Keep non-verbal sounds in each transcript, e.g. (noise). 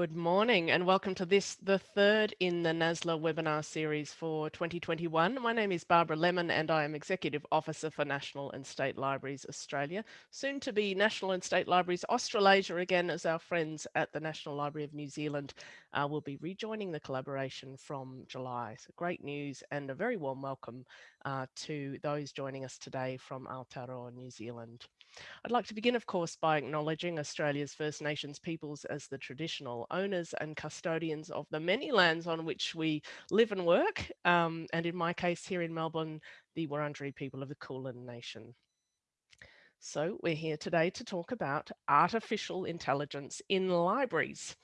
Good morning and welcome to this, the third in the NASLA webinar series for 2021. My name is Barbara Lemon and I am Executive Officer for National and State Libraries Australia, soon to be National and State Libraries Australasia again as our friends at the National Library of New Zealand uh, will be rejoining the collaboration from July. So great news and a very warm welcome uh, to those joining us today from Aotearoa, New Zealand. I'd like to begin, of course, by acknowledging Australia's First Nations peoples as the traditional owners and custodians of the many lands on which we live and work, um, and in my case here in Melbourne, the Wurundjeri people of the Kulin Nation. So we're here today to talk about artificial intelligence in libraries.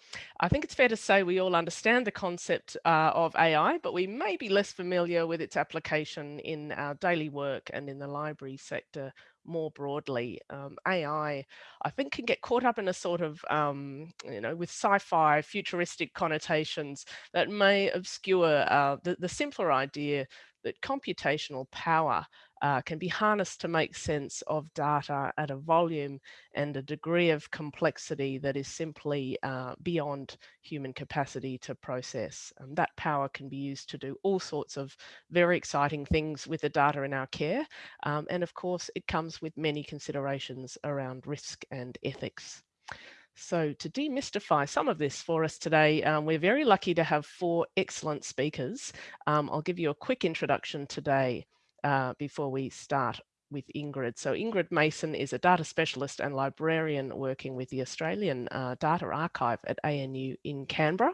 I think it's fair to say we all understand the concept uh, of AI, but we may be less familiar with its application in our daily work and in the library sector more broadly. Um, AI, I think, can get caught up in a sort of, um, you know, with sci-fi futuristic connotations that may obscure uh, the, the simpler idea that computational power uh, can be harnessed to make sense of data at a volume and a degree of complexity that is simply uh, beyond human capacity to process. And that power can be used to do all sorts of very exciting things with the data in our care. Um, and of course, it comes with many considerations around risk and ethics. So to demystify some of this for us today, um, we're very lucky to have four excellent speakers. Um, I'll give you a quick introduction today uh, before we start with Ingrid. So Ingrid Mason is a data specialist and librarian working with the Australian uh, Data Archive at ANU in Canberra.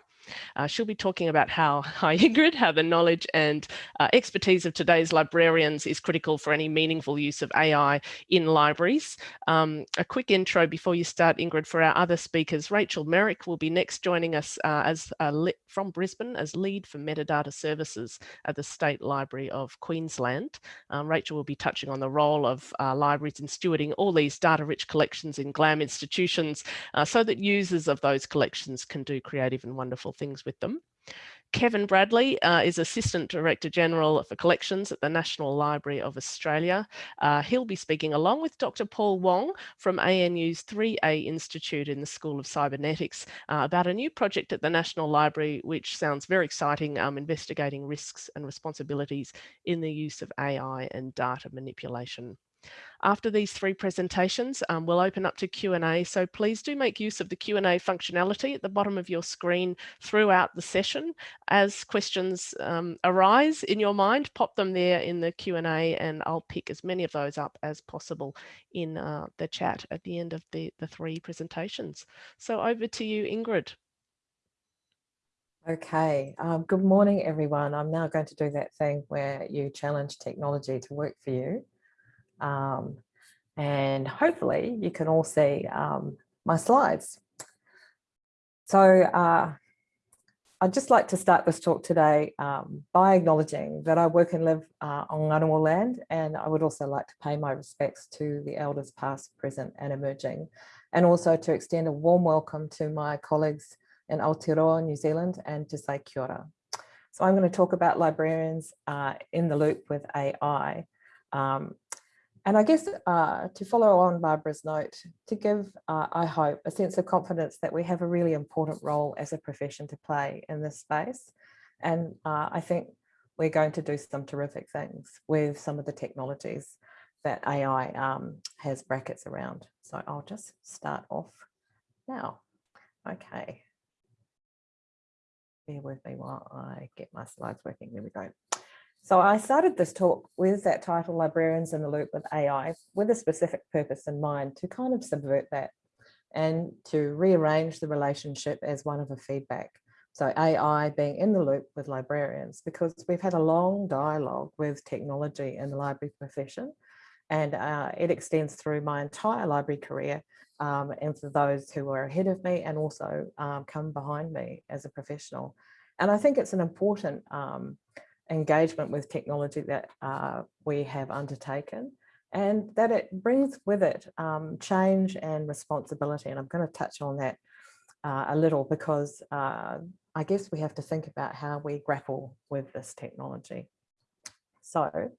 Uh, she'll be talking about how, (laughs) hi Ingrid, how the knowledge and uh, expertise of today's librarians is critical for any meaningful use of AI in libraries. Um, a quick intro before you start, Ingrid, for our other speakers. Rachel Merrick will be next joining us uh, as from Brisbane as lead for metadata services at the State Library of Queensland. Um, Rachel will be touching on the role of uh, libraries in stewarding all these data-rich collections in GLAM institutions uh, so that users of those collections can do creative and wonderful things with them. Kevin Bradley uh, is Assistant Director General for Collections at the National Library of Australia. Uh, he'll be speaking along with Dr. Paul Wong from ANU's 3A Institute in the School of Cybernetics uh, about a new project at the National Library, which sounds very exciting, um, investigating risks and responsibilities in the use of AI and data manipulation. After these three presentations, um, we'll open up to Q&A. So please do make use of the Q&A functionality at the bottom of your screen throughout the session. As questions um, arise in your mind, pop them there in the Q&A and I'll pick as many of those up as possible in uh, the chat at the end of the, the three presentations. So over to you, Ingrid. Okay, um, good morning, everyone. I'm now going to do that thing where you challenge technology to work for you. Um, and hopefully you can all see um, my slides. So uh, I'd just like to start this talk today um, by acknowledging that I work and live uh, on Ngunnawal land, and I would also like to pay my respects to the elders past, present and emerging, and also to extend a warm welcome to my colleagues in Aotearoa, New Zealand, and to say kia ora. So I'm going to talk about librarians uh, in the loop with AI. Um, and I guess uh, to follow on Barbara's note, to give, uh, I hope, a sense of confidence that we have a really important role as a profession to play in this space. And uh, I think we're going to do some terrific things with some of the technologies that AI um, has brackets around. So I'll just start off now. Okay. Bear with me while I get my slides working. There we go. So I started this talk with that title, Librarians in the Loop with AI, with a specific purpose in mind to kind of subvert that and to rearrange the relationship as one of a feedback. So AI being in the loop with librarians, because we've had a long dialogue with technology in the library profession, and uh, it extends through my entire library career um, and for those who are ahead of me and also um, come behind me as a professional. And I think it's an important um, engagement with technology that uh, we have undertaken and that it brings with it um, change and responsibility. And I'm going to touch on that uh, a little because uh, I guess we have to think about how we grapple with this technology. So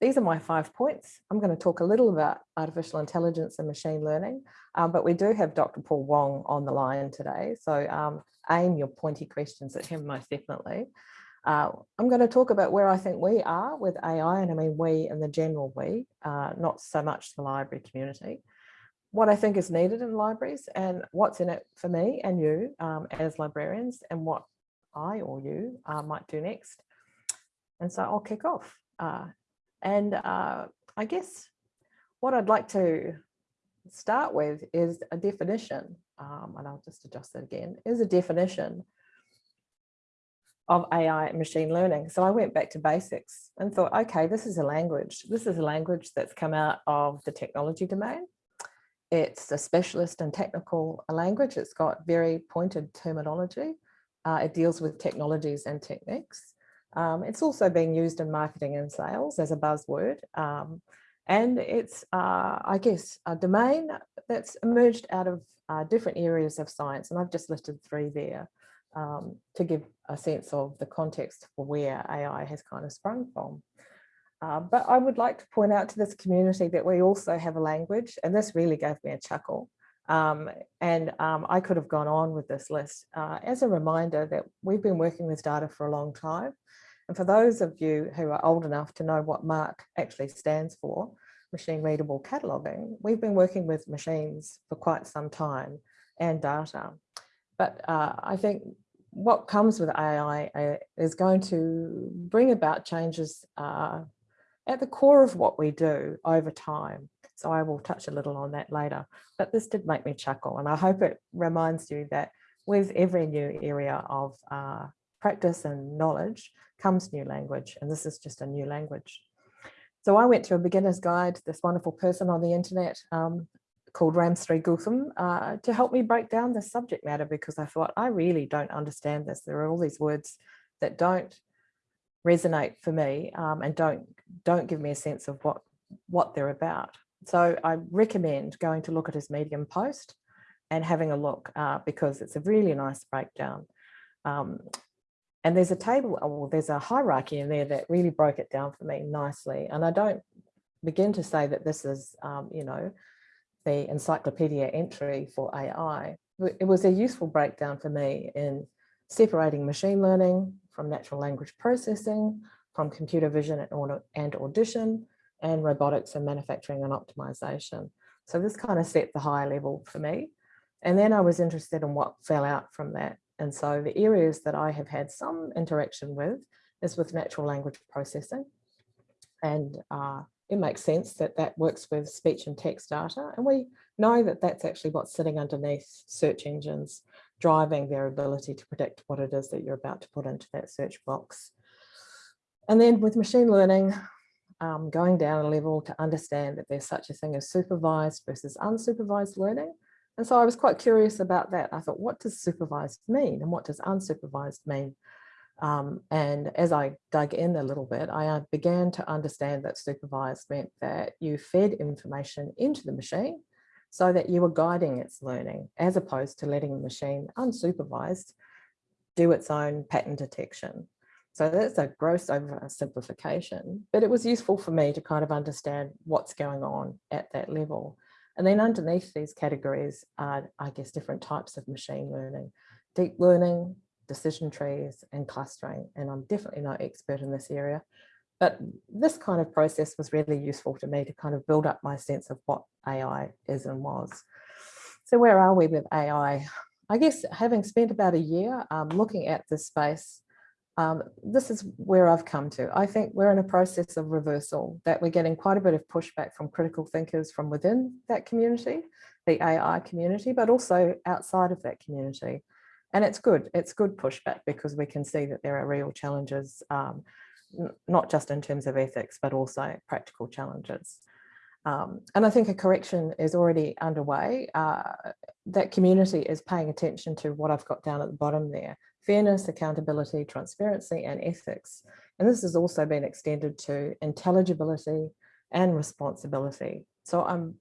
these are my five points. I'm going to talk a little about artificial intelligence and machine learning, um, but we do have Dr. Paul Wong on the line today. So um, aim your pointy questions at him most definitely. Uh, I'm going to talk about where I think we are with AI, and I mean we and the general we, uh, not so much the library community. What I think is needed in libraries and what's in it for me and you um, as librarians and what I or you uh, might do next. And so I'll kick off. Uh, and uh, I guess what I'd like to start with is a definition, um, and I'll just adjust that again, is a definition of AI and machine learning. So I went back to basics and thought, okay, this is a language. This is a language that's come out of the technology domain. It's a specialist and technical language. It's got very pointed terminology. Uh, it deals with technologies and techniques. Um, it's also being used in marketing and sales as a buzzword. Um, and it's, uh, I guess, a domain that's emerged out of uh, different areas of science. And I've just listed three there um, to give a sense of the context for where AI has kind of sprung from. Uh, but I would like to point out to this community that we also have a language, and this really gave me a chuckle. Um, and um, I could have gone on with this list uh, as a reminder that we've been working with data for a long time. And for those of you who are old enough to know what MARC actually stands for, machine readable cataloging, we've been working with machines for quite some time and data. But uh, I think what comes with AI uh, is going to bring about changes uh, at the core of what we do over time. So I will touch a little on that later, but this did make me chuckle and I hope it reminds you that with every new area of uh, practice and knowledge comes new language and this is just a new language. So I went to a beginner's guide, this wonderful person on the internet, um, called Ramsri Goutham uh, to help me break down the subject matter because I thought I really don't understand this. There are all these words that don't resonate for me um, and don't don't give me a sense of what what they're about. So I recommend going to look at his Medium post and having a look uh, because it's a really nice breakdown. Um, and there's a table, or there's a hierarchy in there that really broke it down for me nicely. And I don't begin to say that this is, um, you know, the encyclopedia entry for AI, it was a useful breakdown for me in separating machine learning from natural language processing, from computer vision and audition, and robotics and manufacturing and optimization. So this kind of set the higher level for me. And then I was interested in what fell out from that. And so the areas that I have had some interaction with is with natural language processing and uh, it makes sense that that works with speech and text data. And we know that that's actually what's sitting underneath search engines, driving their ability to predict what it is that you're about to put into that search box. And then with machine learning, um, going down a level to understand that there's such a thing as supervised versus unsupervised learning. And so I was quite curious about that. I thought, what does supervised mean and what does unsupervised mean? Um, and as I dug in a little bit, I uh, began to understand that supervised meant that you fed information into the machine so that you were guiding its learning as opposed to letting the machine unsupervised do its own pattern detection. So that's a gross oversimplification, but it was useful for me to kind of understand what's going on at that level. And then underneath these categories are, I guess, different types of machine learning, deep learning, decision trees and clustering. And I'm definitely no expert in this area, but this kind of process was really useful to me to kind of build up my sense of what AI is and was. So where are we with AI? I guess having spent about a year um, looking at this space, um, this is where I've come to. I think we're in a process of reversal, that we're getting quite a bit of pushback from critical thinkers from within that community, the AI community, but also outside of that community. And it's good, it's good pushback because we can see that there are real challenges, um, not just in terms of ethics, but also practical challenges. Um, and I think a correction is already underway. Uh, that community is paying attention to what I've got down at the bottom there, fairness, accountability, transparency, and ethics. And this has also been extended to intelligibility and responsibility. So I'm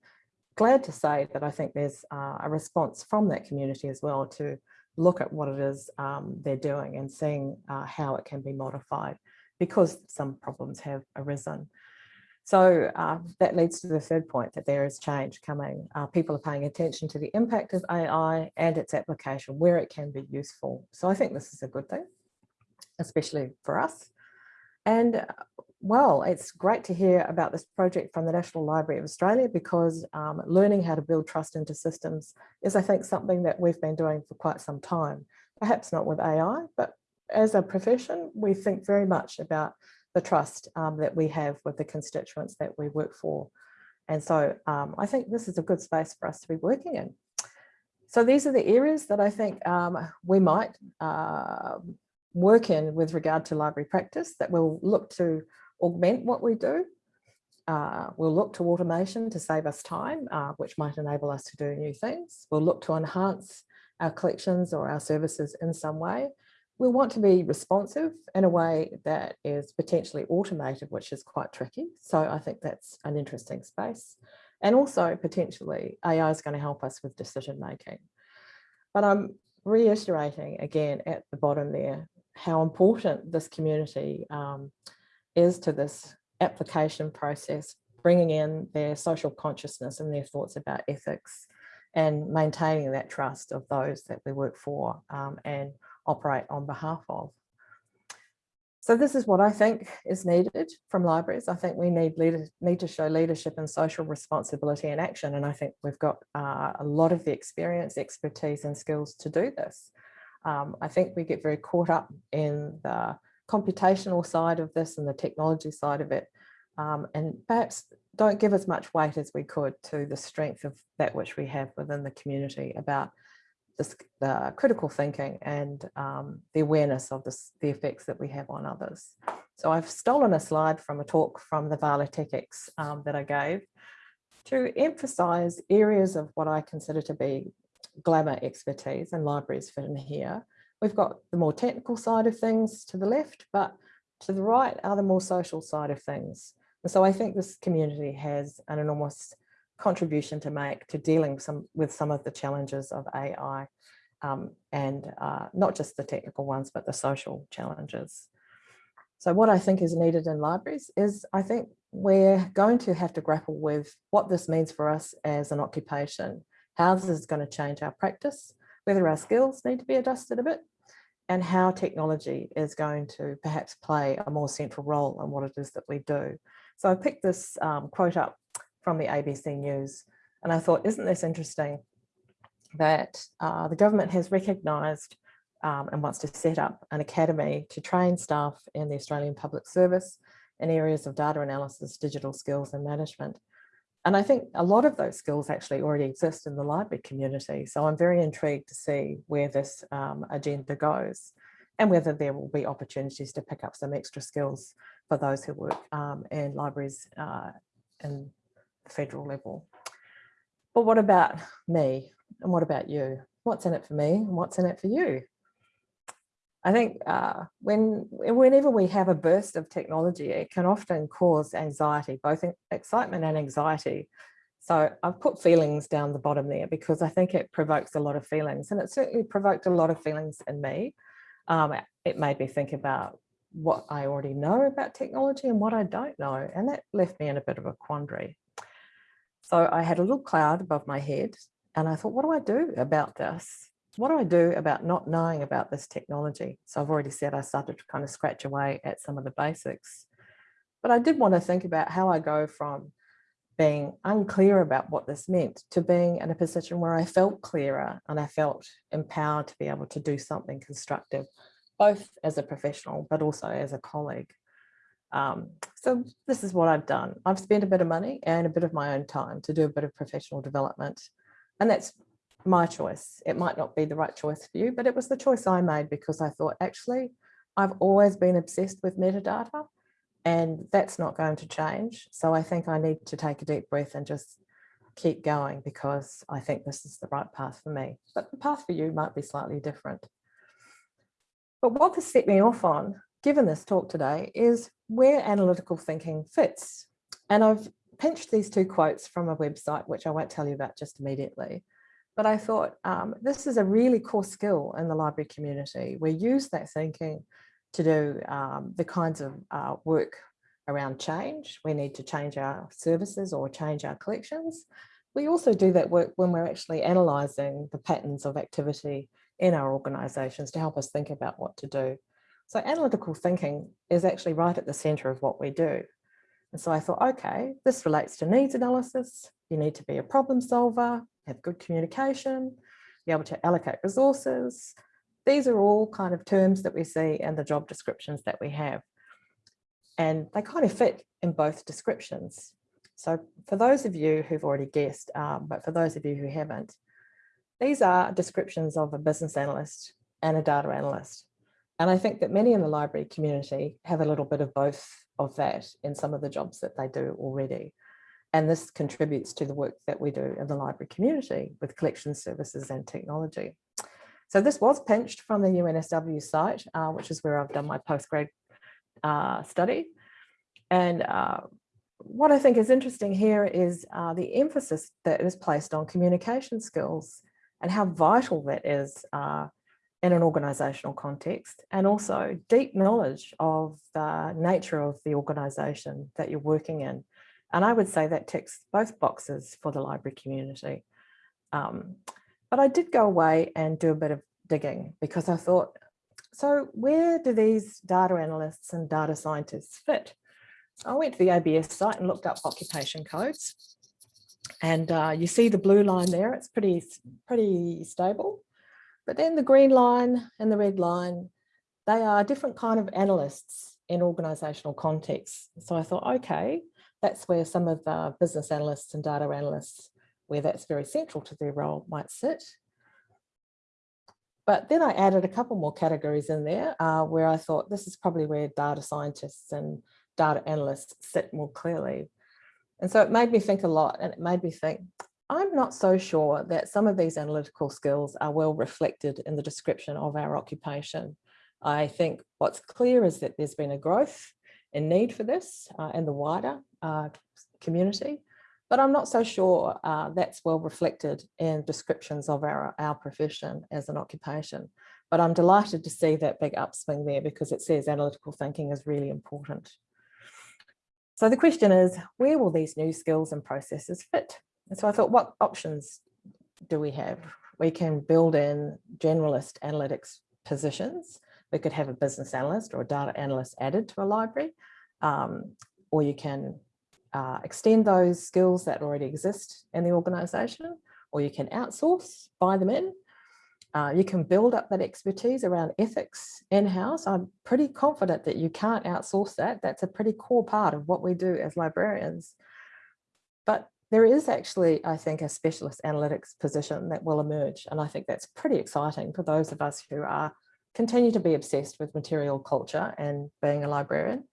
glad to say that I think there's uh, a response from that community as well to look at what it is um, they're doing and seeing uh, how it can be modified because some problems have arisen. So uh, that leads to the third point that there is change coming. Uh, people are paying attention to the impact of AI and its application, where it can be useful. So I think this is a good thing, especially for us. And uh, well, it's great to hear about this project from the National Library of Australia because um, learning how to build trust into systems is, I think, something that we've been doing for quite some time. Perhaps not with AI, but as a profession, we think very much about the trust um, that we have with the constituents that we work for. And so um, I think this is a good space for us to be working in. So these are the areas that I think um, we might uh, work in with regard to library practice that we'll look to augment what we do. Uh, we'll look to automation to save us time, uh, which might enable us to do new things. We'll look to enhance our collections or our services in some way. We'll want to be responsive in a way that is potentially automated, which is quite tricky. So I think that's an interesting space. And also potentially AI is going to help us with decision making. But I'm reiterating again at the bottom there how important this community um, is to this application process, bringing in their social consciousness and their thoughts about ethics and maintaining that trust of those that we work for um, and operate on behalf of. So this is what I think is needed from libraries. I think we need leader, need to show leadership and social responsibility and action. And I think we've got uh, a lot of the experience, expertise and skills to do this. Um, I think we get very caught up in the computational side of this and the technology side of it. Um, and perhaps don't give as much weight as we could to the strength of that which we have within the community about this, the critical thinking and um, the awareness of this, the effects that we have on others. So I've stolen a slide from a talk from the Vala TechX um, that I gave to emphasize areas of what I consider to be glamour expertise and libraries fit in here. We've got the more technical side of things to the left, but to the right are the more social side of things. And so I think this community has an enormous contribution to make to dealing some, with some of the challenges of AI um, and uh, not just the technical ones, but the social challenges. So what I think is needed in libraries is I think we're going to have to grapple with what this means for us as an occupation, how this is going to change our practice, whether our skills need to be adjusted a bit, and how technology is going to perhaps play a more central role in what it is that we do. So I picked this um, quote up from the ABC News. And I thought, isn't this interesting that uh, the government has recognised um, and wants to set up an academy to train staff in the Australian Public Service in areas of data analysis, digital skills and management. And I think a lot of those skills actually already exist in the library community. So I'm very intrigued to see where this um, agenda goes and whether there will be opportunities to pick up some extra skills for those who work um, in libraries uh, in federal level. But what about me? And what about you? What's in it for me? And what's in it for you? I think uh, when whenever we have a burst of technology, it can often cause anxiety, both excitement and anxiety. So I've put feelings down the bottom there because I think it provokes a lot of feelings and it certainly provoked a lot of feelings in me. Um, it made me think about what I already know about technology and what I don't know. And that left me in a bit of a quandary. So I had a little cloud above my head and I thought, what do I do about this? What do I do about not knowing about this technology? So I've already said I started to kind of scratch away at some of the basics. But I did want to think about how I go from being unclear about what this meant to being in a position where I felt clearer and I felt empowered to be able to do something constructive, both as a professional, but also as a colleague. Um, so this is what I've done. I've spent a bit of money and a bit of my own time to do a bit of professional development. And that's my choice. It might not be the right choice for you, but it was the choice I made because I thought, actually, I've always been obsessed with metadata and that's not going to change. So I think I need to take a deep breath and just keep going because I think this is the right path for me. But the path for you might be slightly different. But what this set me off on given this talk today is where analytical thinking fits. And I've pinched these two quotes from a website, which I won't tell you about just immediately. But I thought um, this is a really core skill in the library community. We use that thinking to do um, the kinds of uh, work around change. We need to change our services or change our collections. We also do that work when we're actually analysing the patterns of activity in our organisations to help us think about what to do. So analytical thinking is actually right at the centre of what we do. And so I thought, okay, this relates to needs analysis. You need to be a problem solver, have good communication, be able to allocate resources. These are all kind of terms that we see in the job descriptions that we have. And they kind of fit in both descriptions. So for those of you who've already guessed, um, but for those of you who haven't, these are descriptions of a business analyst and a data analyst. And I think that many in the library community have a little bit of both of that in some of the jobs that they do already. And this contributes to the work that we do in the library community with collection services and technology. So this was pinched from the UNSW site, uh, which is where I've done my postgrad uh, study. And uh, what I think is interesting here is uh, the emphasis that is placed on communication skills and how vital that is uh, in an organisational context and also deep knowledge of the nature of the organisation that you're working in. And I would say that ticks both boxes for the library community. Um, but I did go away and do a bit of digging because I thought, so where do these data analysts and data scientists fit? I went to the ABS site and looked up occupation codes. And uh, you see the blue line there, it's pretty, pretty stable. But then the green line and the red line, they are different kind of analysts in organizational contexts. So I thought, okay, that's where some of the business analysts and data analysts, where that's very central to their role might sit. But then I added a couple more categories in there uh, where I thought this is probably where data scientists and data analysts sit more clearly. And so it made me think a lot and it made me think, I'm not so sure that some of these analytical skills are well reflected in the description of our occupation. I think what's clear is that there's been a growth in need for this uh, in the wider uh, community, but I'm not so sure uh, that's well reflected in descriptions of our, our profession as an occupation. But I'm delighted to see that big upswing there because it says analytical thinking is really important. So the question is, where will these new skills and processes fit? And so I thought, what options do we have? We can build in generalist analytics positions. We could have a business analyst or a data analyst added to a library, um, or you can uh, extend those skills that already exist in the organization, or you can outsource, buy them in, uh, you can build up that expertise around ethics in-house. I'm pretty confident that you can't outsource that. That's a pretty core part of what we do as librarians. But there is actually, I think, a specialist analytics position that will emerge. And I think that's pretty exciting for those of us who are continue to be obsessed with material culture and being a librarian.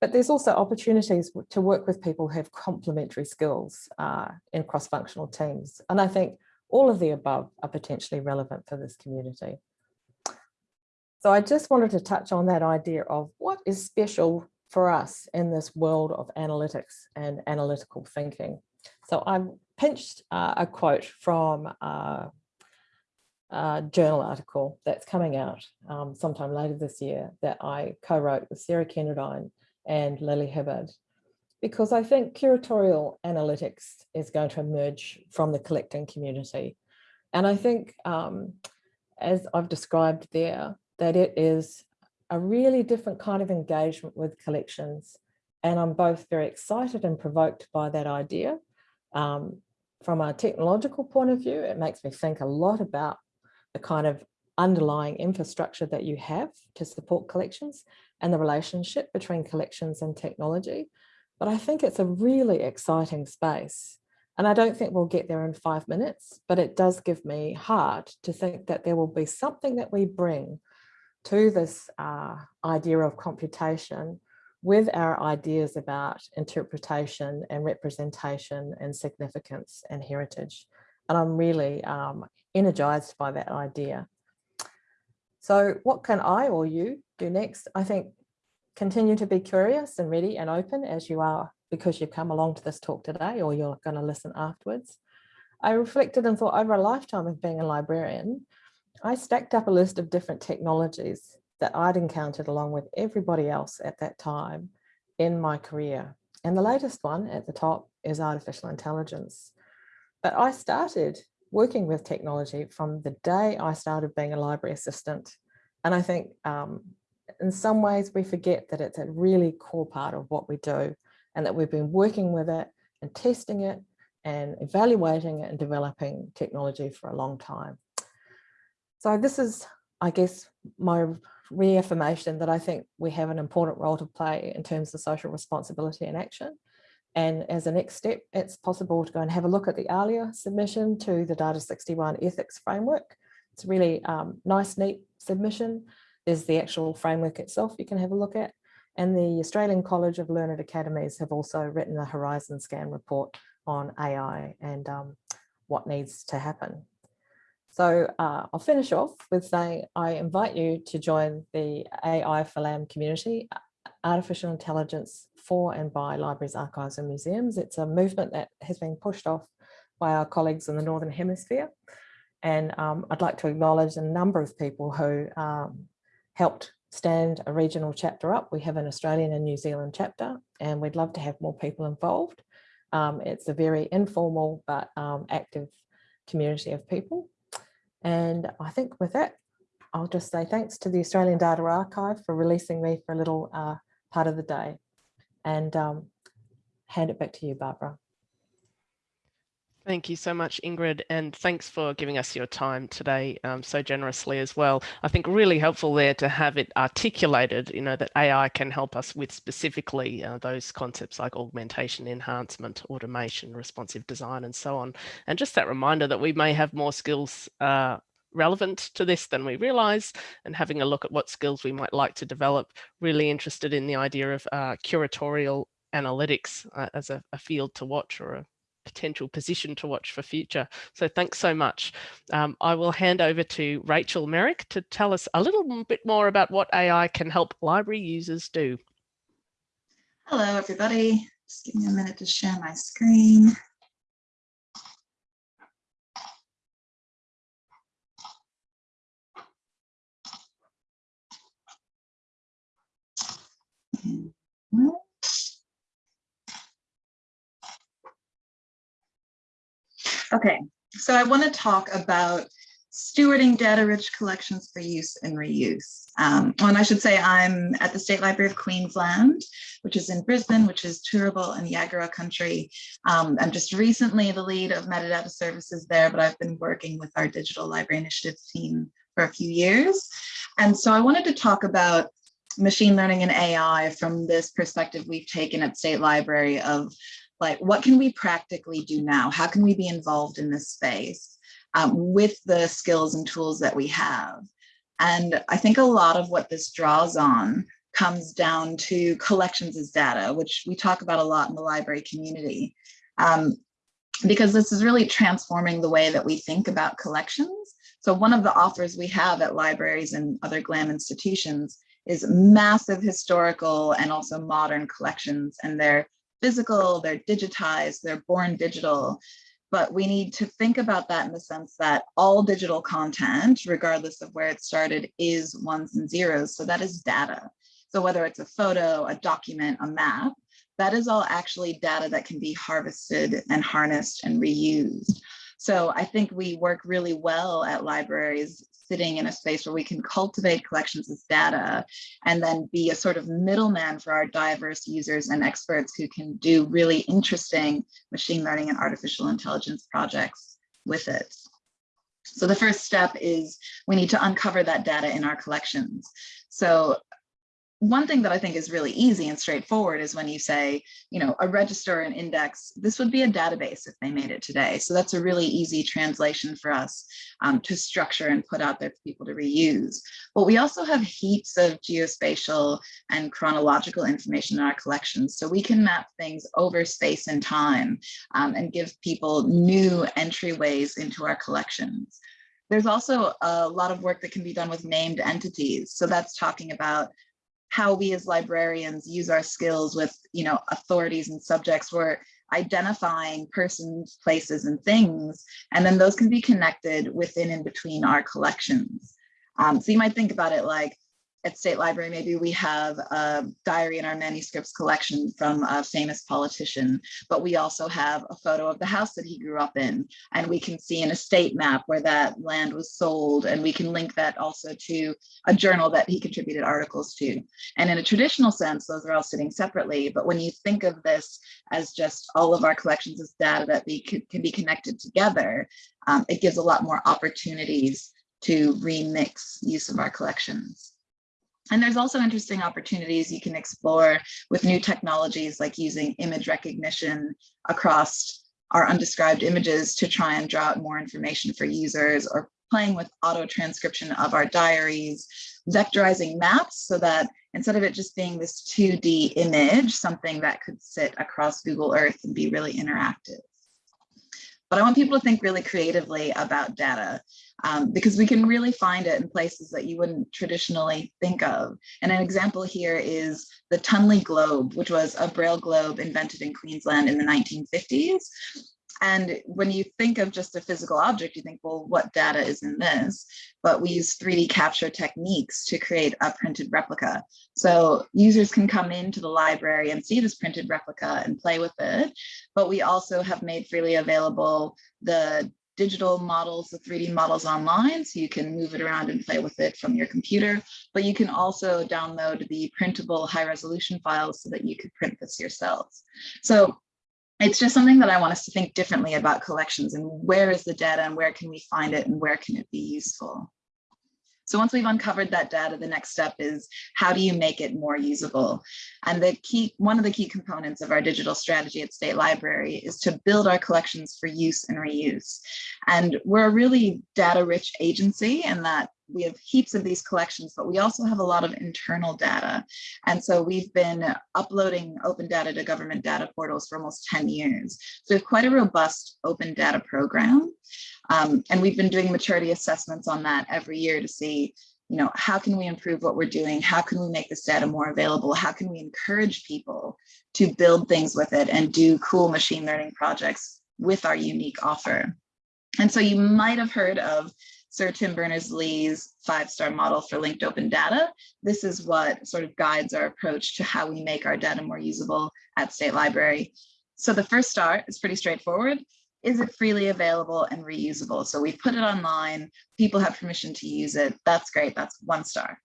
But there's also opportunities to work with people who have complementary skills uh, in cross-functional teams. And I think all of the above are potentially relevant for this community. So I just wanted to touch on that idea of what is special for us in this world of analytics and analytical thinking. So I've pinched uh, a quote from uh, a journal article that's coming out um, sometime later this year that I co-wrote with Sarah Kenderdine and Lily Hibberd because I think curatorial analytics is going to emerge from the collecting community. And I think, um, as I've described there, that it is a really different kind of engagement with collections. And I'm both very excited and provoked by that idea. Um, from a technological point of view, it makes me think a lot about the kind of underlying infrastructure that you have to support collections and the relationship between collections and technology. But I think it's a really exciting space. And I don't think we'll get there in five minutes, but it does give me heart to think that there will be something that we bring to this uh, idea of computation with our ideas about interpretation and representation and significance and heritage. And I'm really um, energized by that idea. So what can I or you do next? I think continue to be curious and ready and open as you are because you've come along to this talk today or you're going to listen afterwards. I reflected and thought over a lifetime of being a librarian, I stacked up a list of different technologies that I'd encountered along with everybody else at that time. in my career. And the latest one at the top is artificial intelligence. But I started working with technology from the day I started being a library assistant. And I think um, in some ways we forget that it's a really core part of what we do and that we've been working with it and testing it and evaluating it and developing technology for a long time. So this is, I guess, my reaffirmation that I think we have an important role to play in terms of social responsibility and action. And as a next step, it's possible to go and have a look at the ALIA submission to the Data 61 ethics framework. It's a really um, nice, neat submission. There's the actual framework itself you can have a look at. And the Australian College of Learned Academies have also written a Horizon Scan report on AI and um, what needs to happen. So uh, I'll finish off with saying I invite you to join the AI for LAM community, Artificial Intelligence for and by libraries, archives and museums. It's a movement that has been pushed off by our colleagues in the Northern Hemisphere. And um, I'd like to acknowledge a number of people who um, helped stand a regional chapter up. We have an Australian and New Zealand chapter, and we'd love to have more people involved. Um, it's a very informal but um, active community of people. And I think with that, I'll just say thanks to the Australian Data Archive for releasing me for a little uh, part of the day and um, hand it back to you, Barbara. Thank you so much, Ingrid, and thanks for giving us your time today um, so generously as well. I think really helpful there to have it articulated, you know, that AI can help us with specifically uh, those concepts like augmentation, enhancement, automation, responsive design, and so on. And just that reminder that we may have more skills uh, relevant to this than we realize and having a look at what skills we might like to develop. Really interested in the idea of uh, curatorial analytics uh, as a, a, field to watch or a potential position to watch for future. So thanks so much. Um, I will hand over to Rachel Merrick to tell us a little bit more about what AI can help library users do. Hello, everybody. Just give me a minute to share my screen. Okay, so I want to talk about stewarding data-rich collections for use and reuse. Um, and I should say I'm at the State Library of Queensland, which is in Brisbane, which is Turrbal and Yagara country. Um, I'm just recently the lead of metadata services there, but I've been working with our digital library initiatives team for a few years. And so I wanted to talk about machine learning and AI from this perspective we've taken at State Library of like, what can we practically do now? How can we be involved in this space um, with the skills and tools that we have? And I think a lot of what this draws on comes down to collections as data, which we talk about a lot in the library community. Um, because this is really transforming the way that we think about collections. So one of the offers we have at libraries and other GLAM institutions is massive historical and also modern collections and they're physical, they're digitized, they're born digital. But we need to think about that in the sense that all digital content, regardless of where it started, is ones and zeros. So that is data. So whether it's a photo, a document, a map, that is all actually data that can be harvested and harnessed and reused. So I think we work really well at libraries sitting in a space where we can cultivate collections as data and then be a sort of middleman for our diverse users and experts who can do really interesting machine learning and artificial intelligence projects with it. So the first step is we need to uncover that data in our collections. So one thing that I think is really easy and straightforward is when you say, you know, a register and index, this would be a database if they made it today. So that's a really easy translation for us um, to structure and put out there for people to reuse. But we also have heaps of geospatial and chronological information in our collections. So we can map things over space and time um, and give people new entryways into our collections. There's also a lot of work that can be done with named entities. So that's talking about how we as librarians use our skills with you know authorities and subjects we're identifying persons places and things. And then those can be connected within and between our collections. Um, so you might think about it like at State Library, maybe we have a diary in our manuscripts collection from a famous politician, but we also have a photo of the house that he grew up in. And we can see an estate map where that land was sold. And we can link that also to a journal that he contributed articles to. And in a traditional sense, those are all sitting separately. But when you think of this as just all of our collections as data that be, can be connected together, um, it gives a lot more opportunities to remix use of our collections. And there's also interesting opportunities you can explore with new technologies like using image recognition across our undescribed images to try and draw out more information for users or playing with auto transcription of our diaries, vectorizing maps so that instead of it just being this 2D image, something that could sit across Google Earth and be really interactive. But I want people to think really creatively about data um, because we can really find it in places that you wouldn't traditionally think of. And an example here is the Tunley Globe, which was a Braille globe invented in Queensland in the 1950s. And when you think of just a physical object, you think, well, what data is in this? But we use 3D capture techniques to create a printed replica. So users can come into the library and see this printed replica and play with it. But we also have made freely available the digital models, the 3D models online, so you can move it around and play with it from your computer, but you can also download the printable high resolution files so that you could print this yourselves. So it's just something that I want us to think differently about collections and where is the data and where can we find it and where can it be useful. So once we've uncovered that data, the next step is how do you make it more usable? And the key, one of the key components of our digital strategy at State Library is to build our collections for use and reuse. And we're a really data rich agency in that we have heaps of these collections, but we also have a lot of internal data. And so we've been uploading open data to government data portals for almost 10 years. So we have quite a robust open data program. Um, and we've been doing maturity assessments on that every year to see, you know, how can we improve what we're doing? How can we make this data more available? How can we encourage people to build things with it and do cool machine learning projects with our unique offer? And so you might have heard of Sir Tim Berners-Lee's five-star model for linked open data. This is what sort of guides our approach to how we make our data more usable at State Library. So the first star is pretty straightforward. Is it freely available and reusable? So we put it online, people have permission to use it. That's great, that's one star.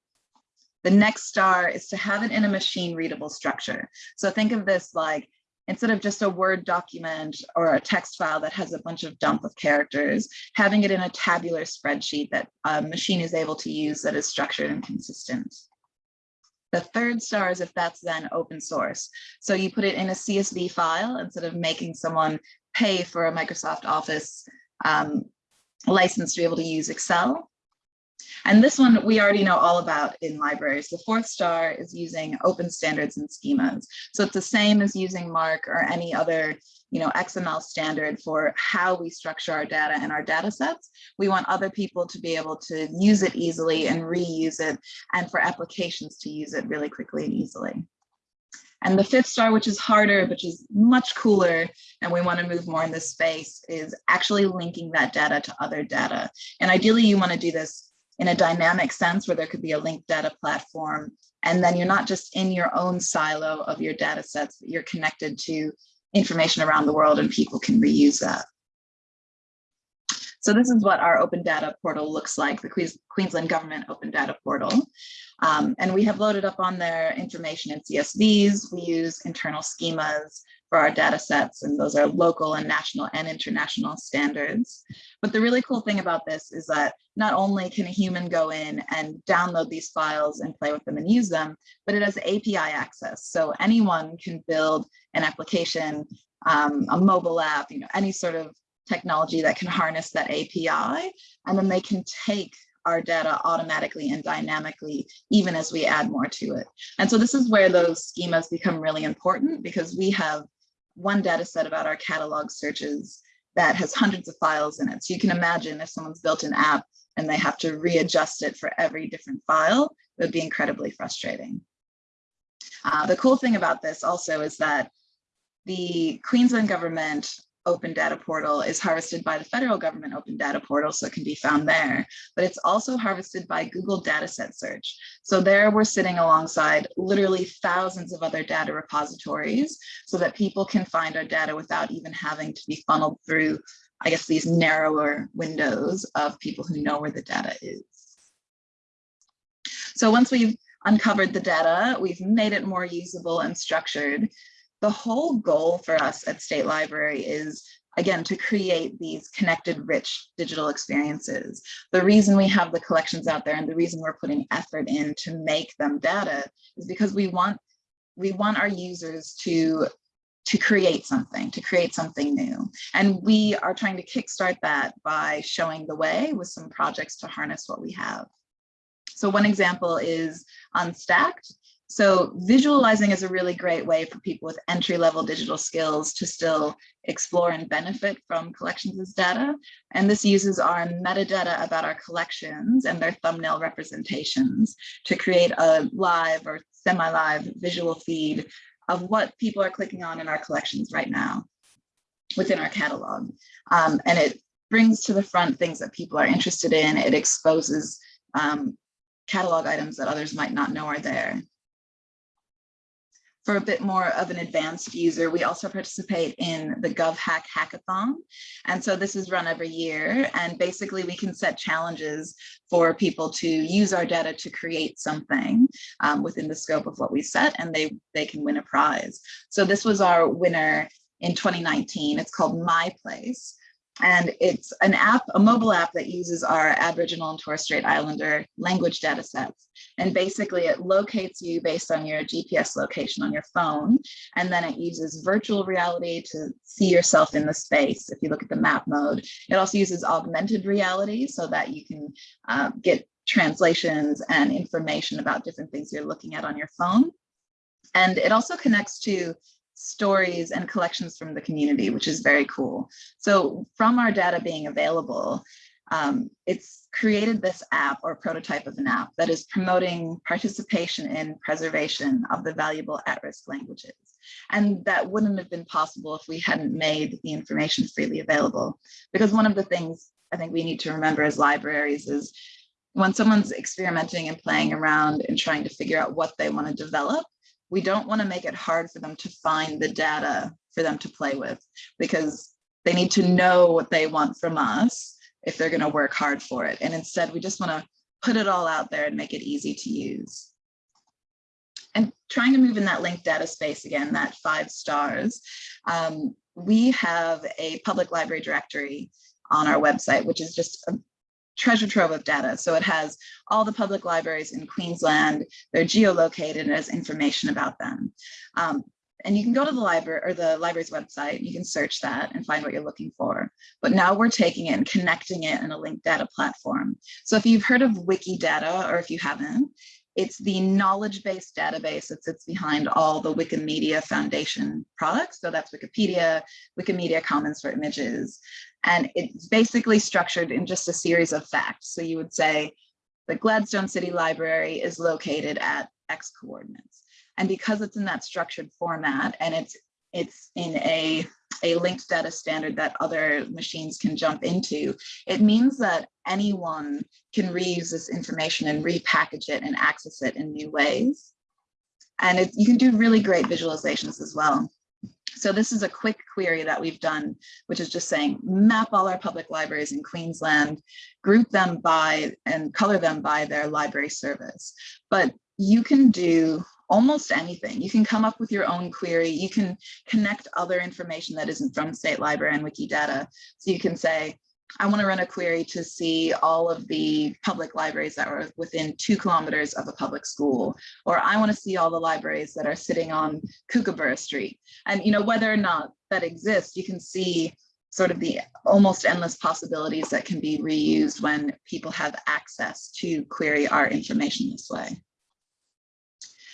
The next star is to have it in a machine readable structure. So think of this like instead of just a Word document or a text file that has a bunch of dump of characters, having it in a tabular spreadsheet that a machine is able to use that is structured and consistent. The third star is if that's then open source. So you put it in a CSV file instead of making someone pay for a Microsoft Office um, license to be able to use Excel. And this one we already know all about in libraries. The fourth star is using open standards and schemas. So it's the same as using MARC or any other you know, XML standard for how we structure our data and our data sets. We want other people to be able to use it easily and reuse it and for applications to use it really quickly and easily. And the fifth star, which is harder, which is much cooler, and we want to move more in this space, is actually linking that data to other data. And ideally, you want to do this in a dynamic sense where there could be a linked data platform. And then you're not just in your own silo of your data sets, but you're connected to information around the world and people can reuse that. So this is what our open data portal looks like, the Queensland Government Open Data Portal. Um, and we have loaded up on there information in CSVs. We use internal schemas for our data sets, and those are local and national and international standards. But the really cool thing about this is that not only can a human go in and download these files and play with them and use them, but it has API access. So anyone can build an application, um, a mobile app, you know, any sort of technology that can harness that API, and then they can take our data automatically and dynamically, even as we add more to it. And so this is where those schemas become really important because we have one data set about our catalog searches that has hundreds of files in it. So you can imagine if someone's built an app and they have to readjust it for every different file, it would be incredibly frustrating. Uh, the cool thing about this also is that the Queensland government open data portal is harvested by the federal government open data portal, so it can be found there, but it's also harvested by Google dataset search. So there we're sitting alongside literally thousands of other data repositories so that people can find our data without even having to be funneled through, I guess, these narrower windows of people who know where the data is. So once we've uncovered the data, we've made it more usable and structured, the whole goal for us at State Library is again, to create these connected, rich digital experiences. The reason we have the collections out there and the reason we're putting effort in to make them data is because we want we want our users to to create something, to create something new. And we are trying to kickstart that by showing the way with some projects to harness what we have. So one example is Unstacked. So visualizing is a really great way for people with entry level digital skills to still explore and benefit from collections as data. And this uses our metadata about our collections and their thumbnail representations to create a live or semi-live visual feed of what people are clicking on in our collections right now within our catalog. Um, and it brings to the front things that people are interested in. It exposes um, catalog items that others might not know are there for a bit more of an advanced user, we also participate in the GovHack Hackathon. And so this is run every year. And basically we can set challenges for people to use our data to create something um, within the scope of what we set and they, they can win a prize. So this was our winner in 2019. It's called My Place. And it's an app, a mobile app that uses our Aboriginal and Torres Strait Islander language data sets. And basically it locates you based on your GPS location on your phone. And then it uses virtual reality to see yourself in the space. If you look at the map mode, it also uses augmented reality so that you can uh, get translations and information about different things you're looking at on your phone. And it also connects to stories and collections from the community, which is very cool. So from our data being available, um, it's created this app or prototype of an app that is promoting participation in preservation of the valuable at-risk languages. And that wouldn't have been possible if we hadn't made the information freely available. Because one of the things I think we need to remember as libraries is when someone's experimenting and playing around and trying to figure out what they want to develop, we don't want to make it hard for them to find the data for them to play with because they need to know what they want from us if they're going to work hard for it. And instead, we just want to put it all out there and make it easy to use. And trying to move in that linked data space again, that five stars, um, we have a public library directory on our website, which is just a treasure trove of data. So it has all the public libraries in Queensland, they're geolocated and has information about them. Um, and you can go to the library or the library's website, you can search that and find what you're looking for. But now we're taking it and connecting it in a linked data platform. So if you've heard of Wikidata or if you haven't, it's the knowledge-based database that sits behind all the Wikimedia Foundation products. So that's Wikipedia, Wikimedia Commons for images. And it's basically structured in just a series of facts. So you would say the Gladstone City Library is located at X coordinates. And because it's in that structured format and it's it's in a, a linked data standard that other machines can jump into, it means that anyone can reuse this information and repackage it and access it in new ways. And it, you can do really great visualizations as well. So this is a quick query that we've done, which is just saying map all our public libraries in Queensland, group them by and color them by their library service. But you can do almost anything. You can come up with your own query. You can connect other information that isn't from State Library and Wikidata. So you can say, I want to run a query to see all of the public libraries that are within two kilometers of a public school, or I want to see all the libraries that are sitting on Kookaburra Street. And you know, whether or not that exists, you can see sort of the almost endless possibilities that can be reused when people have access to query our information this way.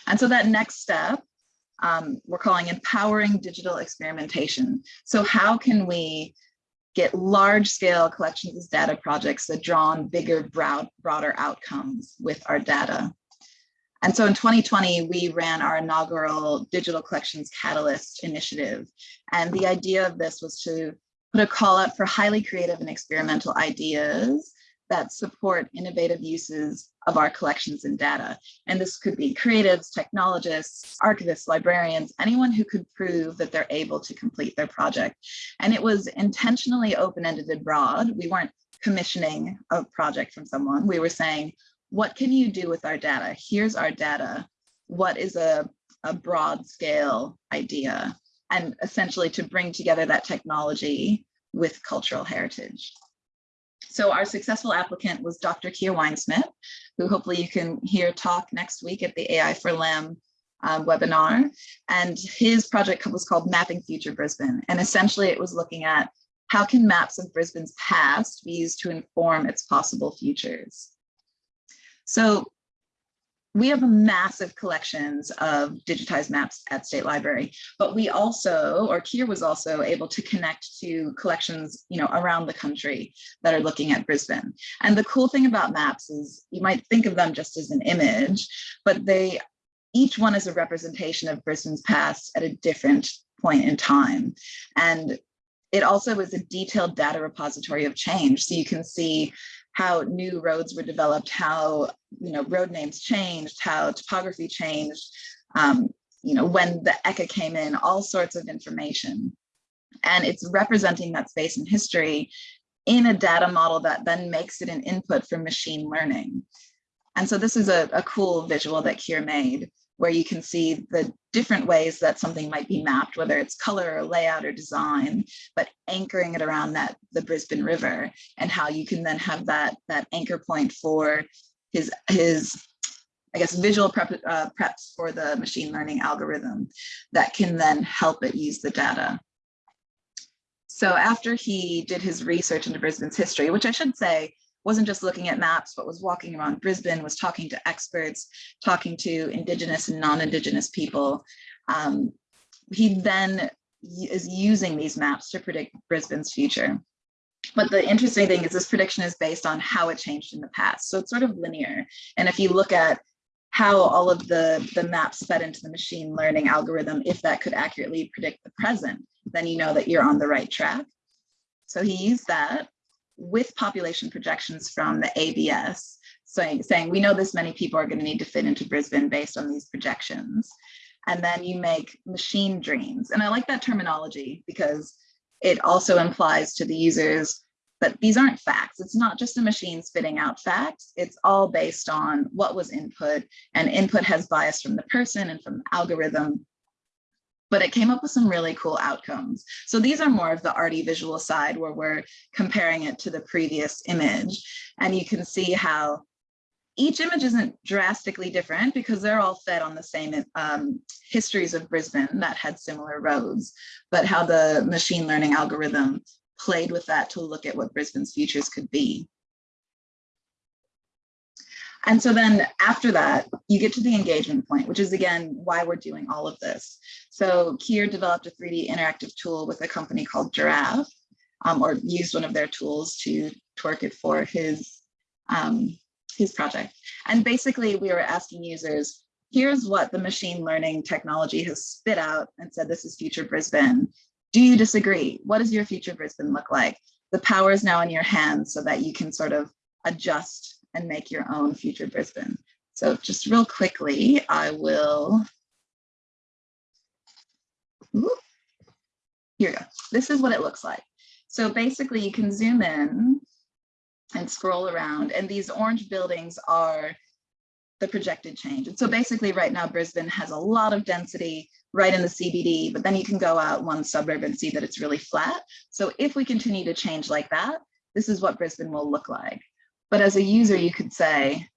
And so that next step, um, we're calling empowering digital experimentation. So how can we get large scale collections data projects that draw on bigger, broad, broader outcomes with our data. And so in 2020, we ran our inaugural Digital Collections Catalyst initiative. And the idea of this was to put a call out for highly creative and experimental ideas that support innovative uses of our collections and data. And this could be creatives, technologists, archivists, librarians, anyone who could prove that they're able to complete their project. And it was intentionally open-ended and broad. We weren't commissioning a project from someone. We were saying, what can you do with our data? Here's our data. What is a, a broad scale idea? And essentially to bring together that technology with cultural heritage. So our successful applicant was Dr. Keir Winesmith, who hopefully you can hear talk next week at the AI for LAM um, webinar. And his project was called Mapping Future Brisbane. And essentially it was looking at how can maps of Brisbane's past be used to inform its possible futures? So we have massive collections of digitized maps at State Library, but we also, or Keir was also able to connect to collections, you know, around the country that are looking at Brisbane. And the cool thing about maps is you might think of them just as an image, but they, each one is a representation of Brisbane's past at a different point in time. And it also is a detailed data repository of change. So you can see how new roads were developed, how you know road names changed, how topography changed, um, you know when the ECA came in, all sorts of information. And it's representing that space in history in a data model that then makes it an input for machine learning. And so this is a, a cool visual that Kier made where you can see the different ways that something might be mapped, whether it's color or layout or design, but anchoring it around that the Brisbane River and how you can then have that that anchor point for his his I guess visual prep, uh, preps for the machine learning algorithm that can then help it use the data. So after he did his research into Brisbane's history, which I should say wasn't just looking at maps, but was walking around Brisbane, was talking to experts, talking to Indigenous and non-Indigenous people. Um, he then is using these maps to predict Brisbane's future. But the interesting thing is this prediction is based on how it changed in the past. So it's sort of linear. And if you look at how all of the, the maps fed into the machine learning algorithm, if that could accurately predict the present, then you know that you're on the right track. So he used that with population projections from the ABS, saying, saying we know this many people are going to need to fit into Brisbane based on these projections. And then you make machine dreams. And I like that terminology because it also implies to the users that these aren't facts. It's not just a machine spitting out facts. It's all based on what was input and input has bias from the person and from the algorithm but it came up with some really cool outcomes. So these are more of the arty visual side where we're comparing it to the previous image. And you can see how each image isn't drastically different because they're all fed on the same um, histories of Brisbane that had similar roads, but how the machine learning algorithm played with that to look at what Brisbane's futures could be. And so then after that, you get to the engagement point, which is again, why we're doing all of this. So Keir developed a 3D interactive tool with a company called Giraffe, um, or used one of their tools to twerk it for his, um, his project. And basically we were asking users, here's what the machine learning technology has spit out and said, this is future Brisbane. Do you disagree? What does your future Brisbane look like? The power is now in your hands so that you can sort of adjust and make your own future Brisbane. So just real quickly, I will, ooh, here we go. This is what it looks like. So basically you can zoom in and scroll around and these orange buildings are the projected change. And so basically right now Brisbane has a lot of density right in the CBD, but then you can go out one suburb and see that it's really flat. So if we continue to change like that, this is what Brisbane will look like. But as a user, you could say,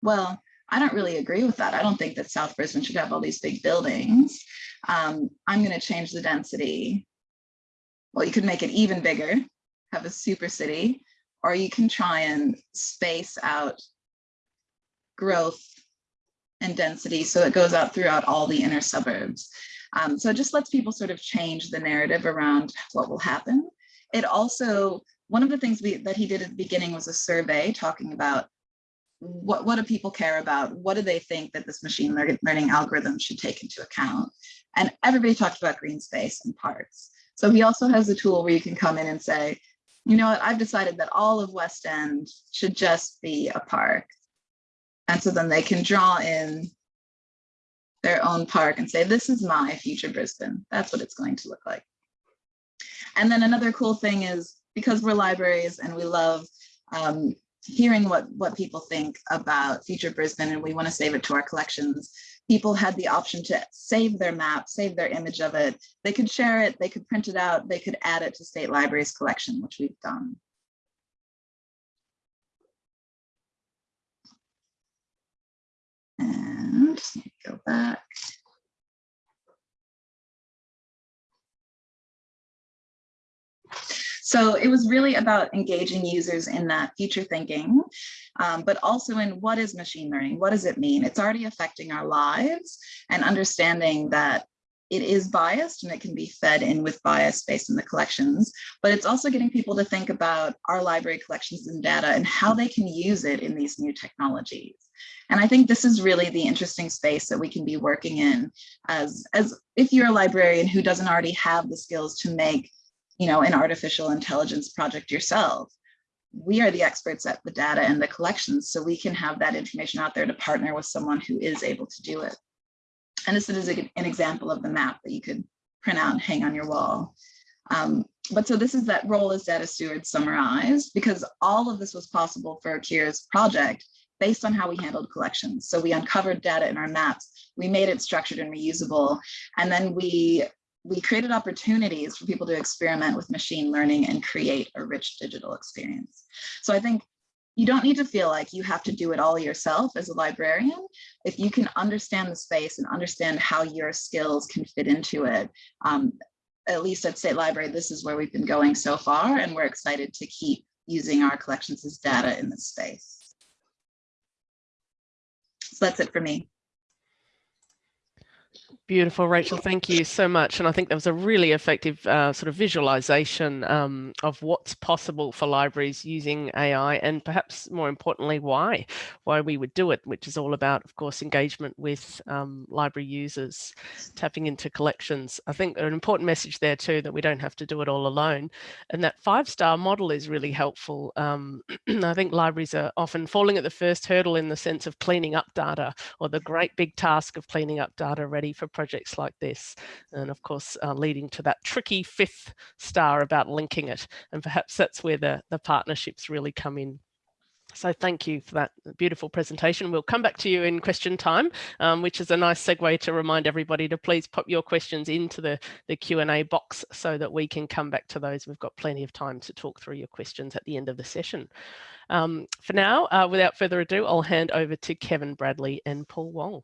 well, I don't really agree with that. I don't think that South Brisbane should have all these big buildings. Um, I'm going to change the density. Well, you could make it even bigger, have a super city, or you can try and space out growth and density so it goes out throughout all the inner suburbs. Um, so it just lets people sort of change the narrative around what will happen. It also one of the things we, that he did at the beginning was a survey talking about what, what do people care about? What do they think that this machine learning algorithm should take into account? And everybody talked about green space and parks. So he also has a tool where you can come in and say, you know what, I've decided that all of West End should just be a park. And so then they can draw in their own park and say, this is my future Brisbane. That's what it's going to look like. And then another cool thing is because we're libraries and we love um, hearing what, what people think about future Brisbane and we want to save it to our collections, people had the option to save their map, save their image of it. They could share it, they could print it out, they could add it to State Library's collection, which we've done. And go back. So it was really about engaging users in that future thinking, um, but also in what is machine learning? What does it mean? It's already affecting our lives and understanding that it is biased and it can be fed in with bias based on the collections, but it's also getting people to think about our library collections and data and how they can use it in these new technologies. And I think this is really the interesting space that we can be working in as, as if you're a librarian who doesn't already have the skills to make you know, an artificial intelligence project yourself. We are the experts at the data and the collections, so we can have that information out there to partner with someone who is able to do it. And this is an example of the map that you could print out and hang on your wall. Um, but so this is that role as data steward summarized because all of this was possible for Kira's project based on how we handled collections. So we uncovered data in our maps, we made it structured and reusable, and then we we created opportunities for people to experiment with machine learning and create a rich digital experience. So I think you don't need to feel like you have to do it all yourself as a librarian. If you can understand the space and understand how your skills can fit into it, um, at least at State Library, this is where we've been going so far, and we're excited to keep using our collections as data in this space. So that's it for me. Beautiful, Rachel. Thank you so much. And I think that was a really effective uh, sort of visualization um, of what's possible for libraries using AI and perhaps more importantly, why, why we would do it, which is all about, of course, engagement with um, library users, tapping into collections. I think an important message there too, that we don't have to do it all alone. And that five-star model is really helpful. Um, (clears throat) I think libraries are often falling at the first hurdle in the sense of cleaning up data or the great big task of cleaning up data ready for projects like this. And of course, uh, leading to that tricky fifth star about linking it. And perhaps that's where the, the partnerships really come in. So thank you for that beautiful presentation. We'll come back to you in question time, um, which is a nice segue to remind everybody to please pop your questions into the, the Q&A box so that we can come back to those. We've got plenty of time to talk through your questions at the end of the session. Um, for now, uh, without further ado, I'll hand over to Kevin Bradley and Paul Wong.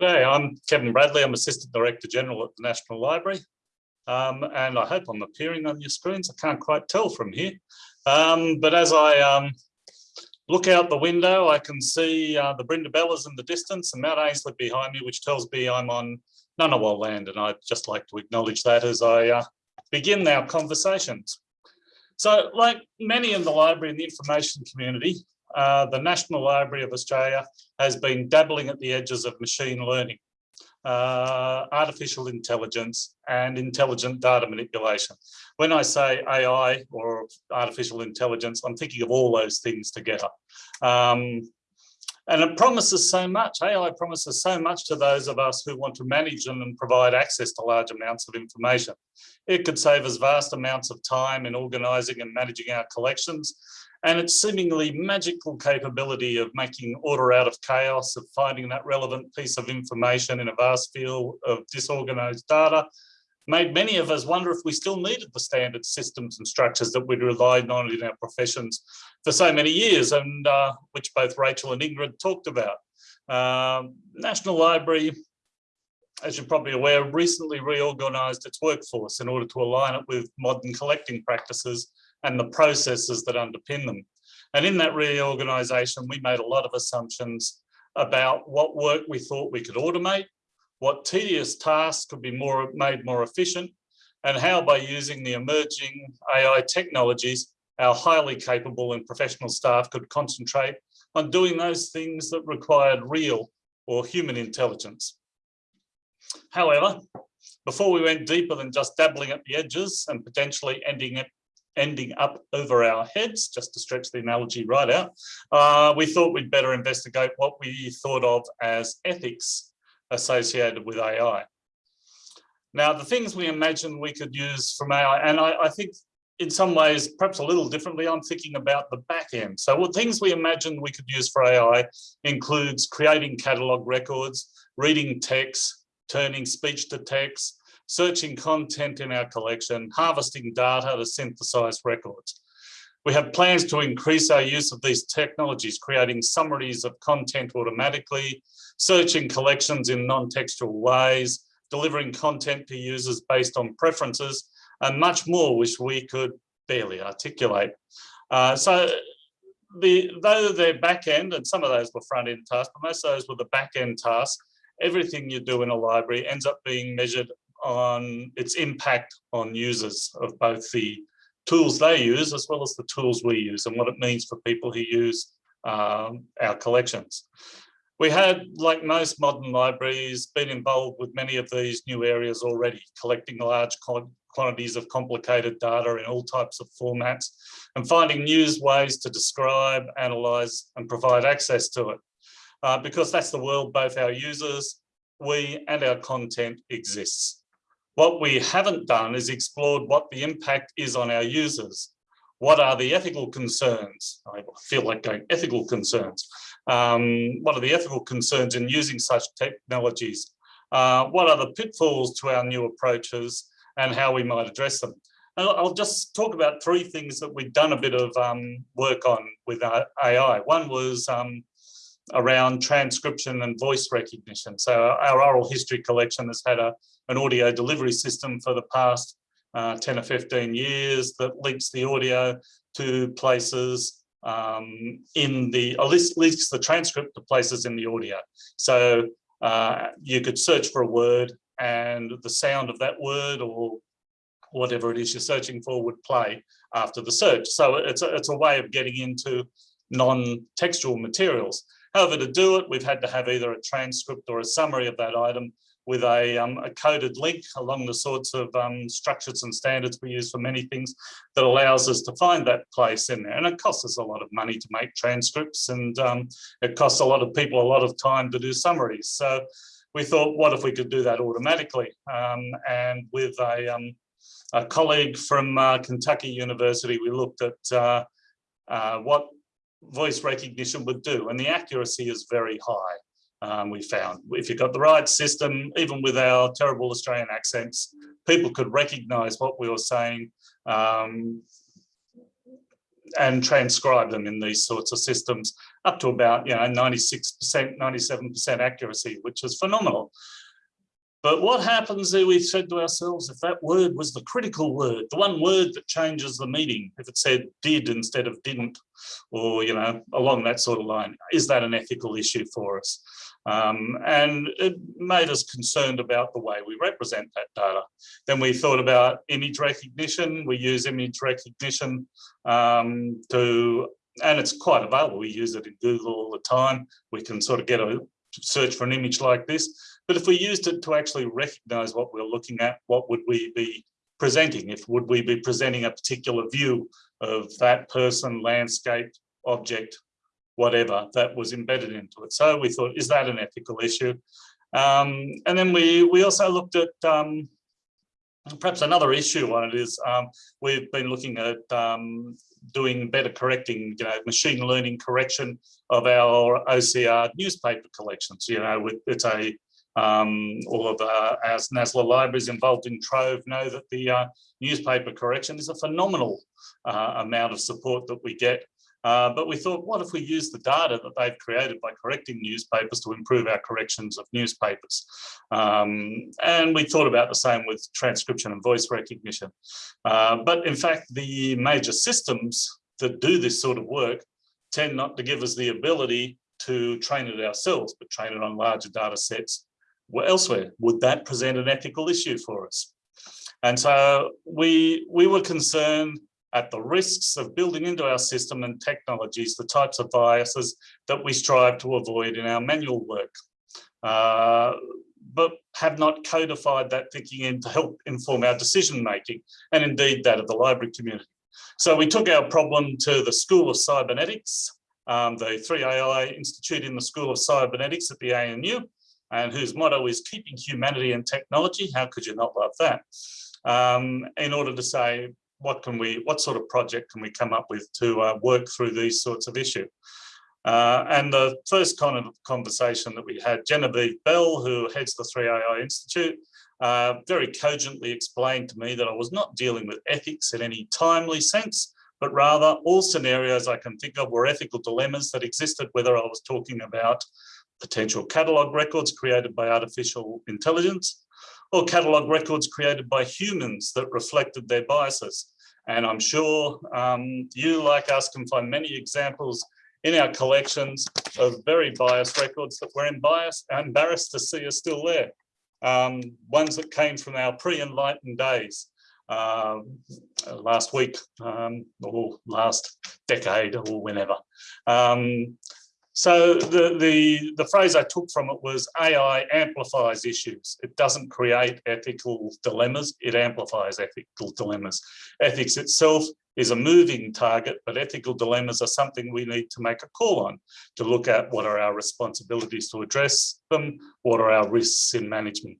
G'day, I'm Kevin Bradley. I'm Assistant Director General at the National Library. Um, and I hope I'm appearing on your screens. I can't quite tell from here. Um, but as I um, look out the window, I can see uh, the Brindabellas in the distance and Mount Ainslie behind me, which tells me I'm on Ngunnawal land. And I'd just like to acknowledge that as I uh, begin our conversations. So like many in the library and the information community, uh, the National Library of Australia has been dabbling at the edges of machine learning, uh, artificial intelligence and intelligent data manipulation. When I say AI or artificial intelligence, I'm thinking of all those things together. Um, and it promises so much, AI promises so much to those of us who want to manage and provide access to large amounts of information. It could save us vast amounts of time in organising and managing our collections, and its seemingly magical capability of making order out of chaos, of finding that relevant piece of information in a vast field of disorganized data, made many of us wonder if we still needed the standard systems and structures that we'd relied on in our professions for so many years, and uh, which both Rachel and Ingrid talked about. Um, National Library, as you're probably aware, recently reorganised its workforce in order to align it with modern collecting practices and the processes that underpin them. And in that reorganisation, we made a lot of assumptions about what work we thought we could automate, what tedious tasks could be more made more efficient, and how by using the emerging AI technologies, our highly capable and professional staff could concentrate on doing those things that required real or human intelligence. However, before we went deeper than just dabbling at the edges and potentially ending it ending up over our heads, just to stretch the analogy right out, uh, we thought we'd better investigate what we thought of as ethics associated with AI. Now, the things we imagine we could use from AI, and I, I think in some ways, perhaps a little differently, I'm thinking about the back end. So what things we imagine we could use for AI includes creating catalog records, reading text, turning speech to text, searching content in our collection, harvesting data to synthesize records. We have plans to increase our use of these technologies, creating summaries of content automatically, searching collections in non-textual ways, delivering content to users based on preferences, and much more which we could barely articulate. Uh, so the, though they're back end, and some of those were front end tasks, but most of those were the back end tasks, everything you do in a library ends up being measured on its impact on users of both the tools they use as well as the tools we use and what it means for people who use um, our collections. We had, like most modern libraries, been involved with many of these new areas already, collecting large quantities of complicated data in all types of formats and finding new ways to describe, analyze and provide access to it. Uh, because that's the world both our users, we and our content exists. What we haven't done is explored what the impact is on our users. What are the ethical concerns? I feel like going ethical concerns. Um, what are the ethical concerns in using such technologies? Uh, what are the pitfalls to our new approaches and how we might address them? And I'll just talk about three things that we've done a bit of um, work on with our AI. One was um, around transcription and voice recognition. So our oral history collection has had a, an audio delivery system for the past uh, 10 or 15 years that links the audio to places um, in the, or links the transcript to places in the audio. So uh, you could search for a word and the sound of that word or whatever it is you're searching for would play after the search. So it's a, it's a way of getting into non-textual materials. However, to do it, we've had to have either a transcript or a summary of that item with a, um, a coded link along the sorts of um, structures and standards we use for many things that allows us to find that place in there. And it costs us a lot of money to make transcripts and um, it costs a lot of people a lot of time to do summaries. So we thought, what if we could do that automatically? Um, and with a, um, a colleague from uh, Kentucky University, we looked at uh, uh, what voice recognition would do. And the accuracy is very high, um, we found. If you've got the right system, even with our terrible Australian accents, people could recognize what we were saying um, and transcribe them in these sorts of systems up to about, you know, 96%, 97% accuracy, which is phenomenal. But what happens there, we said to ourselves, if that word was the critical word, the one word that changes the meaning, if it said did instead of didn't, or, you know, along that sort of line, is that an ethical issue for us? Um, and it made us concerned about the way we represent that data. Then we thought about image recognition. We use image recognition um, to, and it's quite available. We use it in Google all the time. We can sort of get a search for an image like this. But if we used it to actually recognize what we're looking at, what would we be presenting? If would we be presenting a particular view of that person, landscape, object, whatever that was embedded into it. So we thought, is that an ethical issue? Um, and then we, we also looked at um, perhaps another issue on it is um, we've been looking at um, doing better correcting, you know, machine learning correction of our OCR newspaper collections. You know, with, it's a um, all of uh, our NSLA libraries involved in Trove know that the uh, newspaper correction is a phenomenal uh, amount of support that we get. Uh, but we thought, what if we use the data that they've created by correcting newspapers to improve our corrections of newspapers? Um, and we thought about the same with transcription and voice recognition. Uh, but in fact, the major systems that do this sort of work tend not to give us the ability to train it ourselves, but train it on larger data sets elsewhere. Would that present an ethical issue for us? And so we, we were concerned at the risks of building into our system and technologies the types of biases that we strive to avoid in our manual work. Uh, but have not codified that thinking in to help inform our decision making and indeed that of the library community. So we took our problem to the School of Cybernetics, um, the 3AI Institute in the School of Cybernetics at the ANU, and whose motto is keeping humanity and technology. How could you not love that? Um, in order to say, what can we, what sort of project can we come up with to uh, work through these sorts of issues? Uh, and the first kind of conversation that we had, Genevieve Bell, who heads the 3AI Institute, uh, very cogently explained to me that I was not dealing with ethics in any timely sense, but rather all scenarios I can think of were ethical dilemmas that existed, whether I was talking about potential catalogue records created by artificial intelligence or catalogue records created by humans that reflected their biases. And I'm sure um, you, like us, can find many examples in our collections of very biased records that we're embarrassed to see are still there. Um, ones that came from our pre-enlightened days, uh, last week um, or last decade or whenever. Um, so the, the, the phrase I took from it was AI amplifies issues. It doesn't create ethical dilemmas, it amplifies ethical dilemmas. Ethics itself is a moving target, but ethical dilemmas are something we need to make a call on to look at what are our responsibilities to address them, what are our risks in management.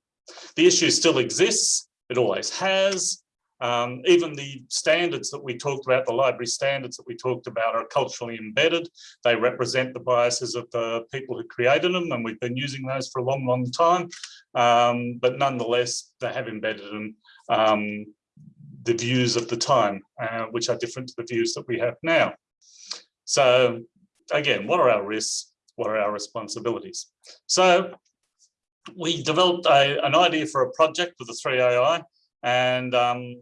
The issue still exists, it always has, um, even the standards that we talked about, the library standards that we talked about are culturally embedded. They represent the biases of the people who created them and we've been using those for a long, long time. Um, but nonetheless, they have embedded in um, the views of the time, uh, which are different to the views that we have now. So again, what are our risks? What are our responsibilities? So we developed a, an idea for a project with the 3AI and um,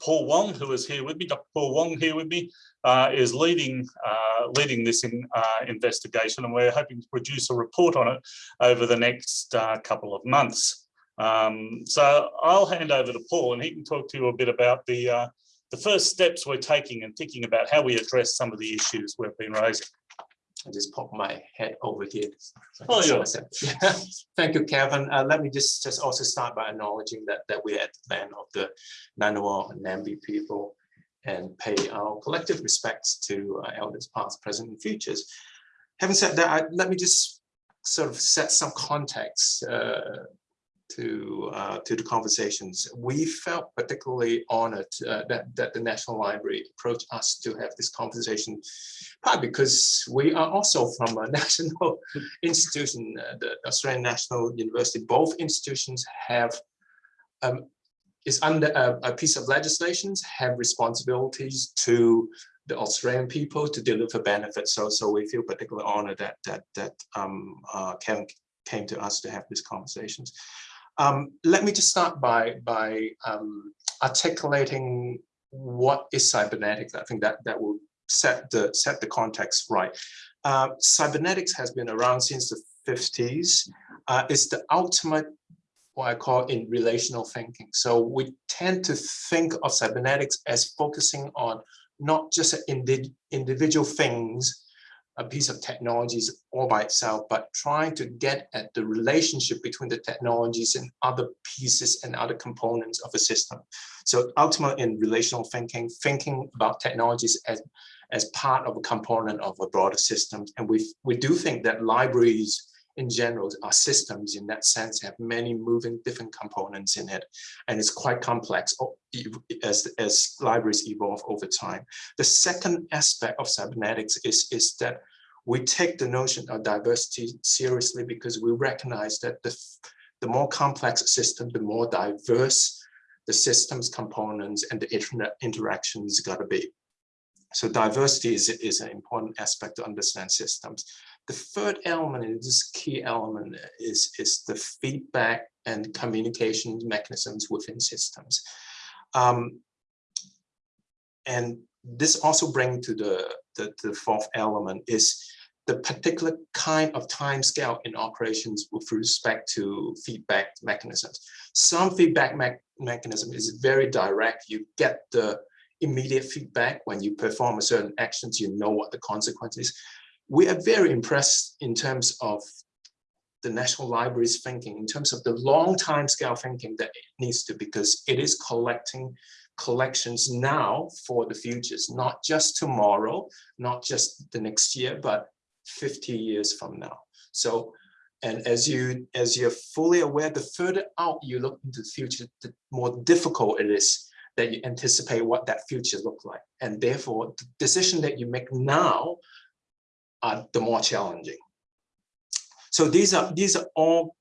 Paul Wong, who is here with me, Dr. Paul Wong here with me, uh, is leading uh, leading this in, uh, investigation, and we're hoping to produce a report on it over the next uh, couple of months. Um, so I'll hand over to Paul, and he can talk to you a bit about the uh, the first steps we're taking and thinking about how we address some of the issues we've been raising. I just pop my head over here. Oh, yeah. (laughs) Thank you, Kevin. Uh, let me just, just also start by acknowledging that, that we're at the land of the Ngunnawal and Ngambri people and pay our collective respects to uh, elders past, present, and futures. Having said that, I, let me just sort of set some context uh, to uh, to the conversations. We felt particularly honored uh, that that the National Library approached us to have this conversation, partly because we are also from a (laughs) national institution, uh, the Australian National University. Both institutions have um, is under a, a piece of legislation have responsibilities to the Australian people to deliver benefits. So, so we feel particularly honored that that that um, uh, came to us to have these conversations. Um, let me just start by, by um, articulating what is cybernetics. I think that, that will set the, set the context right. Uh, cybernetics has been around since the 50s. Uh, it's the ultimate what I call in relational thinking. So we tend to think of cybernetics as focusing on not just indi individual things, a piece of technologies all by itself, but trying to get at the relationship between the technologies and other pieces and other components of a system. So ultimately in relational thinking, thinking about technologies as, as part of a component of a broader system. And we, we do think that libraries in general our systems in that sense have many moving different components in it and it's quite complex as as libraries evolve over time. The second aspect of cybernetics is is that we take the notion of diversity seriously because we recognize that the the more complex system the more diverse the systems components and the internet interactions got to be. So diversity is, is an important aspect to understand systems the third element, and this key element, is, is the feedback and communication mechanisms within systems. Um, and this also brings to the, the, the fourth element is the particular kind of time scale in operations with respect to feedback mechanisms. Some feedback me mechanism is very direct. You get the immediate feedback when you perform a certain actions, you know what the consequences we are very impressed in terms of the National Library's thinking in terms of the long time scale thinking that it needs to, because it is collecting collections now for the futures, not just tomorrow, not just the next year, but 50 years from now. So, and as you as you're fully aware, the further out you look into the future, the more difficult it is that you anticipate what that future look like. And therefore, the decision that you make now are the more challenging. So these are these are all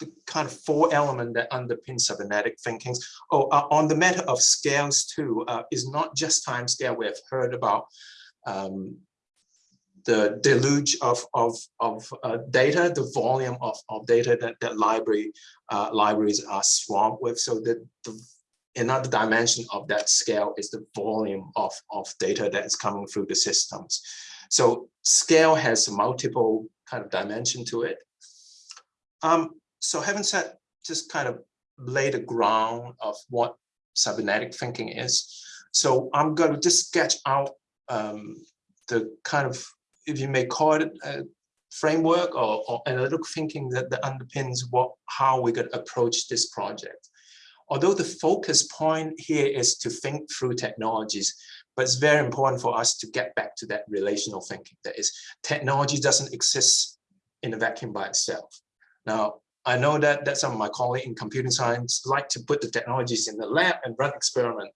the kind of four elements that underpin cybernetic thinkings. Oh, uh, on the matter of scales too, uh, is not just time scale. We have heard about um, the deluge of of of uh, data, the volume of of data that that library uh, libraries are swamped with. So that the another dimension of that scale is the volume of of data that is coming through the systems. So scale has multiple kind of dimension to it. Um, so having said, just kind of lay the ground of what cybernetic thinking is. So I'm going to just sketch out um, the kind of, if you may call it a framework or, or analytical thinking that, that underpins what how we're going to approach this project. Although the focus point here is to think through technologies, but it's very important for us to get back to that relational thinking. That is, technology doesn't exist in a vacuum by itself. Now, I know that, that some of my colleagues in computing science like to put the technologies in the lab and run experiment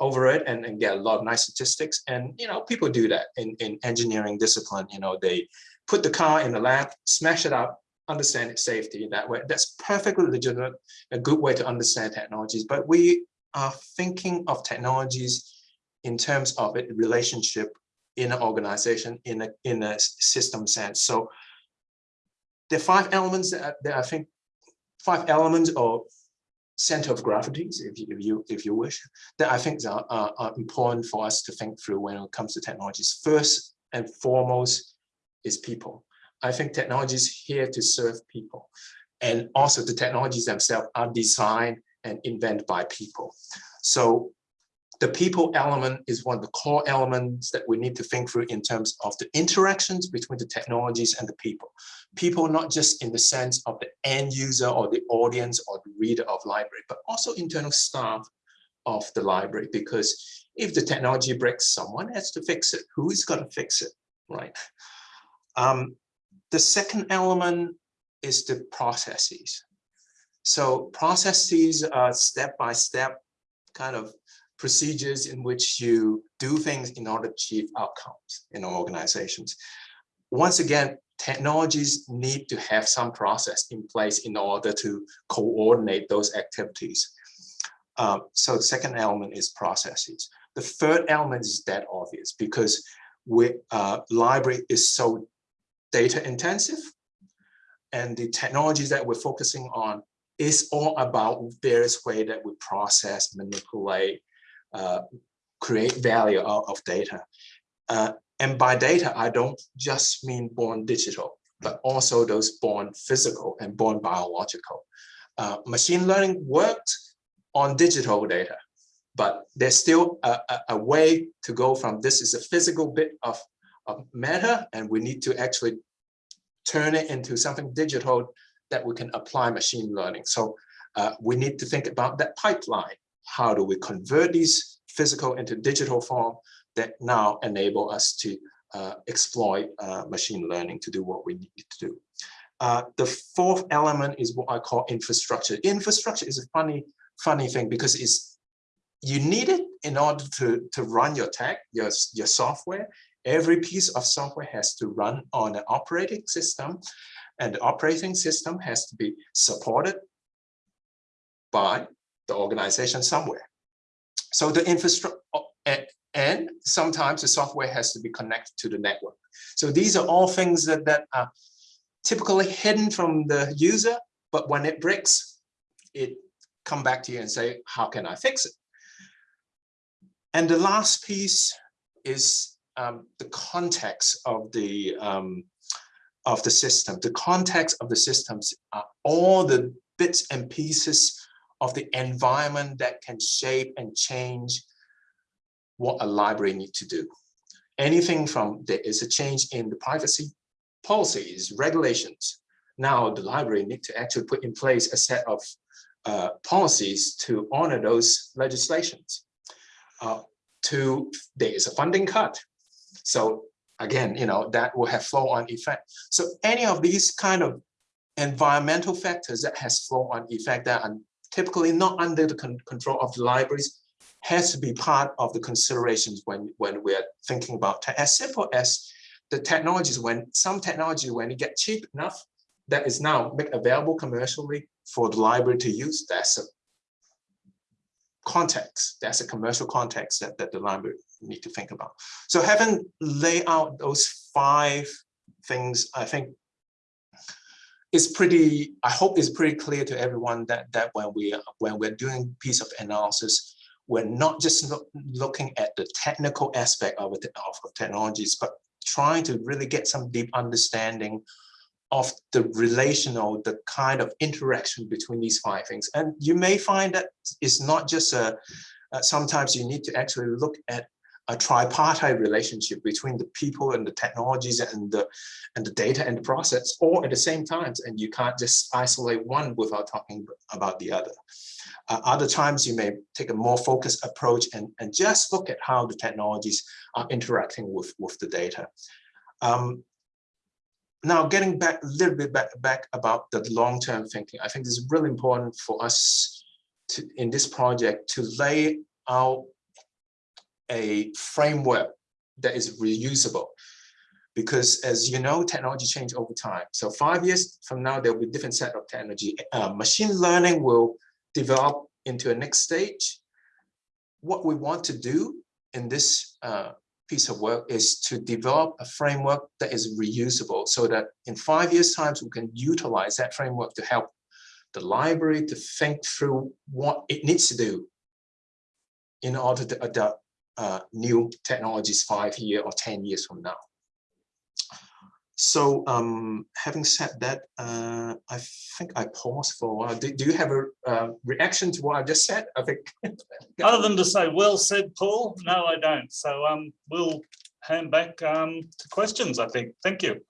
over it and, and get a lot of nice statistics. And, you know, people do that in, in engineering discipline. You know, they put the car in the lab, smash it up, understand its safety in that way. That's perfectly legitimate, a good way to understand technologies. But we are thinking of technologies in terms of a relationship in an organization, in a, in a system sense. So there are five elements that, that I think, five elements or center of gravities, if you, if you, if you wish, that I think are, are, are important for us to think through when it comes to technologies. First and foremost is people. I think technology is here to serve people. And also the technologies themselves are designed and invented by people. So the people element is one of the core elements that we need to think through in terms of the interactions between the technologies and the people. People not just in the sense of the end user or the audience or the reader of library, but also internal staff of the library. Because if the technology breaks, someone has to fix it. Who is going to fix it, right? Um, the second element is the processes. So processes are step-by-step -step kind of procedures in which you do things in order to achieve outcomes in organizations. Once again, technologies need to have some process in place in order to coordinate those activities. Uh, so the second element is processes. The third element is that obvious because we, uh, library is so data intensive and the technologies that we're focusing on is all about various way that we process, manipulate, uh, create value out of data. Uh, and by data, I don't just mean born digital, but also those born physical and born biological. Uh, machine learning worked on digital data, but there's still a, a, a, way to go from this is a physical bit of, of matter, and we need to actually turn it into something digital that we can apply machine learning. So uh, we need to think about that pipeline how do we convert these physical into digital form that now enable us to uh, exploit uh, machine learning to do what we need to do. Uh, the fourth element is what I call infrastructure. Infrastructure is a funny, funny thing because it's you need it in order to, to run your tech, your, your software. Every piece of software has to run on an operating system and the operating system has to be supported by the organization somewhere. So the infrastructure, and sometimes the software has to be connected to the network. So these are all things that, that are typically hidden from the user, but when it breaks, it come back to you and say, how can I fix it? And the last piece is um, the context of the um, of the system. The context of the systems are all the bits and pieces of the environment that can shape and change what a library need to do. Anything from there is a change in the privacy policies, regulations, now the library need to actually put in place a set of uh, policies to honor those legislations. Uh, to there is a funding cut. So again, you know, that will have flow on effect. So any of these kind of environmental factors that has flow on effect that are typically not under the con control of the libraries has to be part of the considerations when, when we're thinking about as simple as the technologies, when some technology, when it get cheap enough, that is now made available commercially for the library to use, that's a context, that's a commercial context that, that the library need to think about. So having laid out those five things, I think it's pretty, I hope it's pretty clear to everyone that, that when we when we're doing piece of analysis, we're not just look, looking at the technical aspect of, of, of technologies, but trying to really get some deep understanding of the relational, the kind of interaction between these five things. And you may find that it's not just a, uh, sometimes you need to actually look at a tripartite relationship between the people and the technologies and the and the data and the process all at the same time. And you can't just isolate one without talking about the other. Uh, other times you may take a more focused approach and and just look at how the technologies are interacting with with the data. Um, now getting back a little bit back, back about the long-term thinking i think it's really important for us to in this project to lay out a framework that is reusable. Because as you know technology change over time. So five years from now there will be a different set of technology. Uh, machine learning will develop into a next stage. What we want to do in this uh, piece of work is to develop a framework that is reusable so that in five years times we can utilize that framework to help the library to think through what it needs to do in order to adapt uh, new technologies five years or 10 years from now. So um, having said that, uh, I think I pause for a while. Do, do you have a uh, reaction to what I just said? I think. (laughs) Other than to say, well said, Paul, no, I don't. So um, we'll hand back um, to questions, I think. Thank you.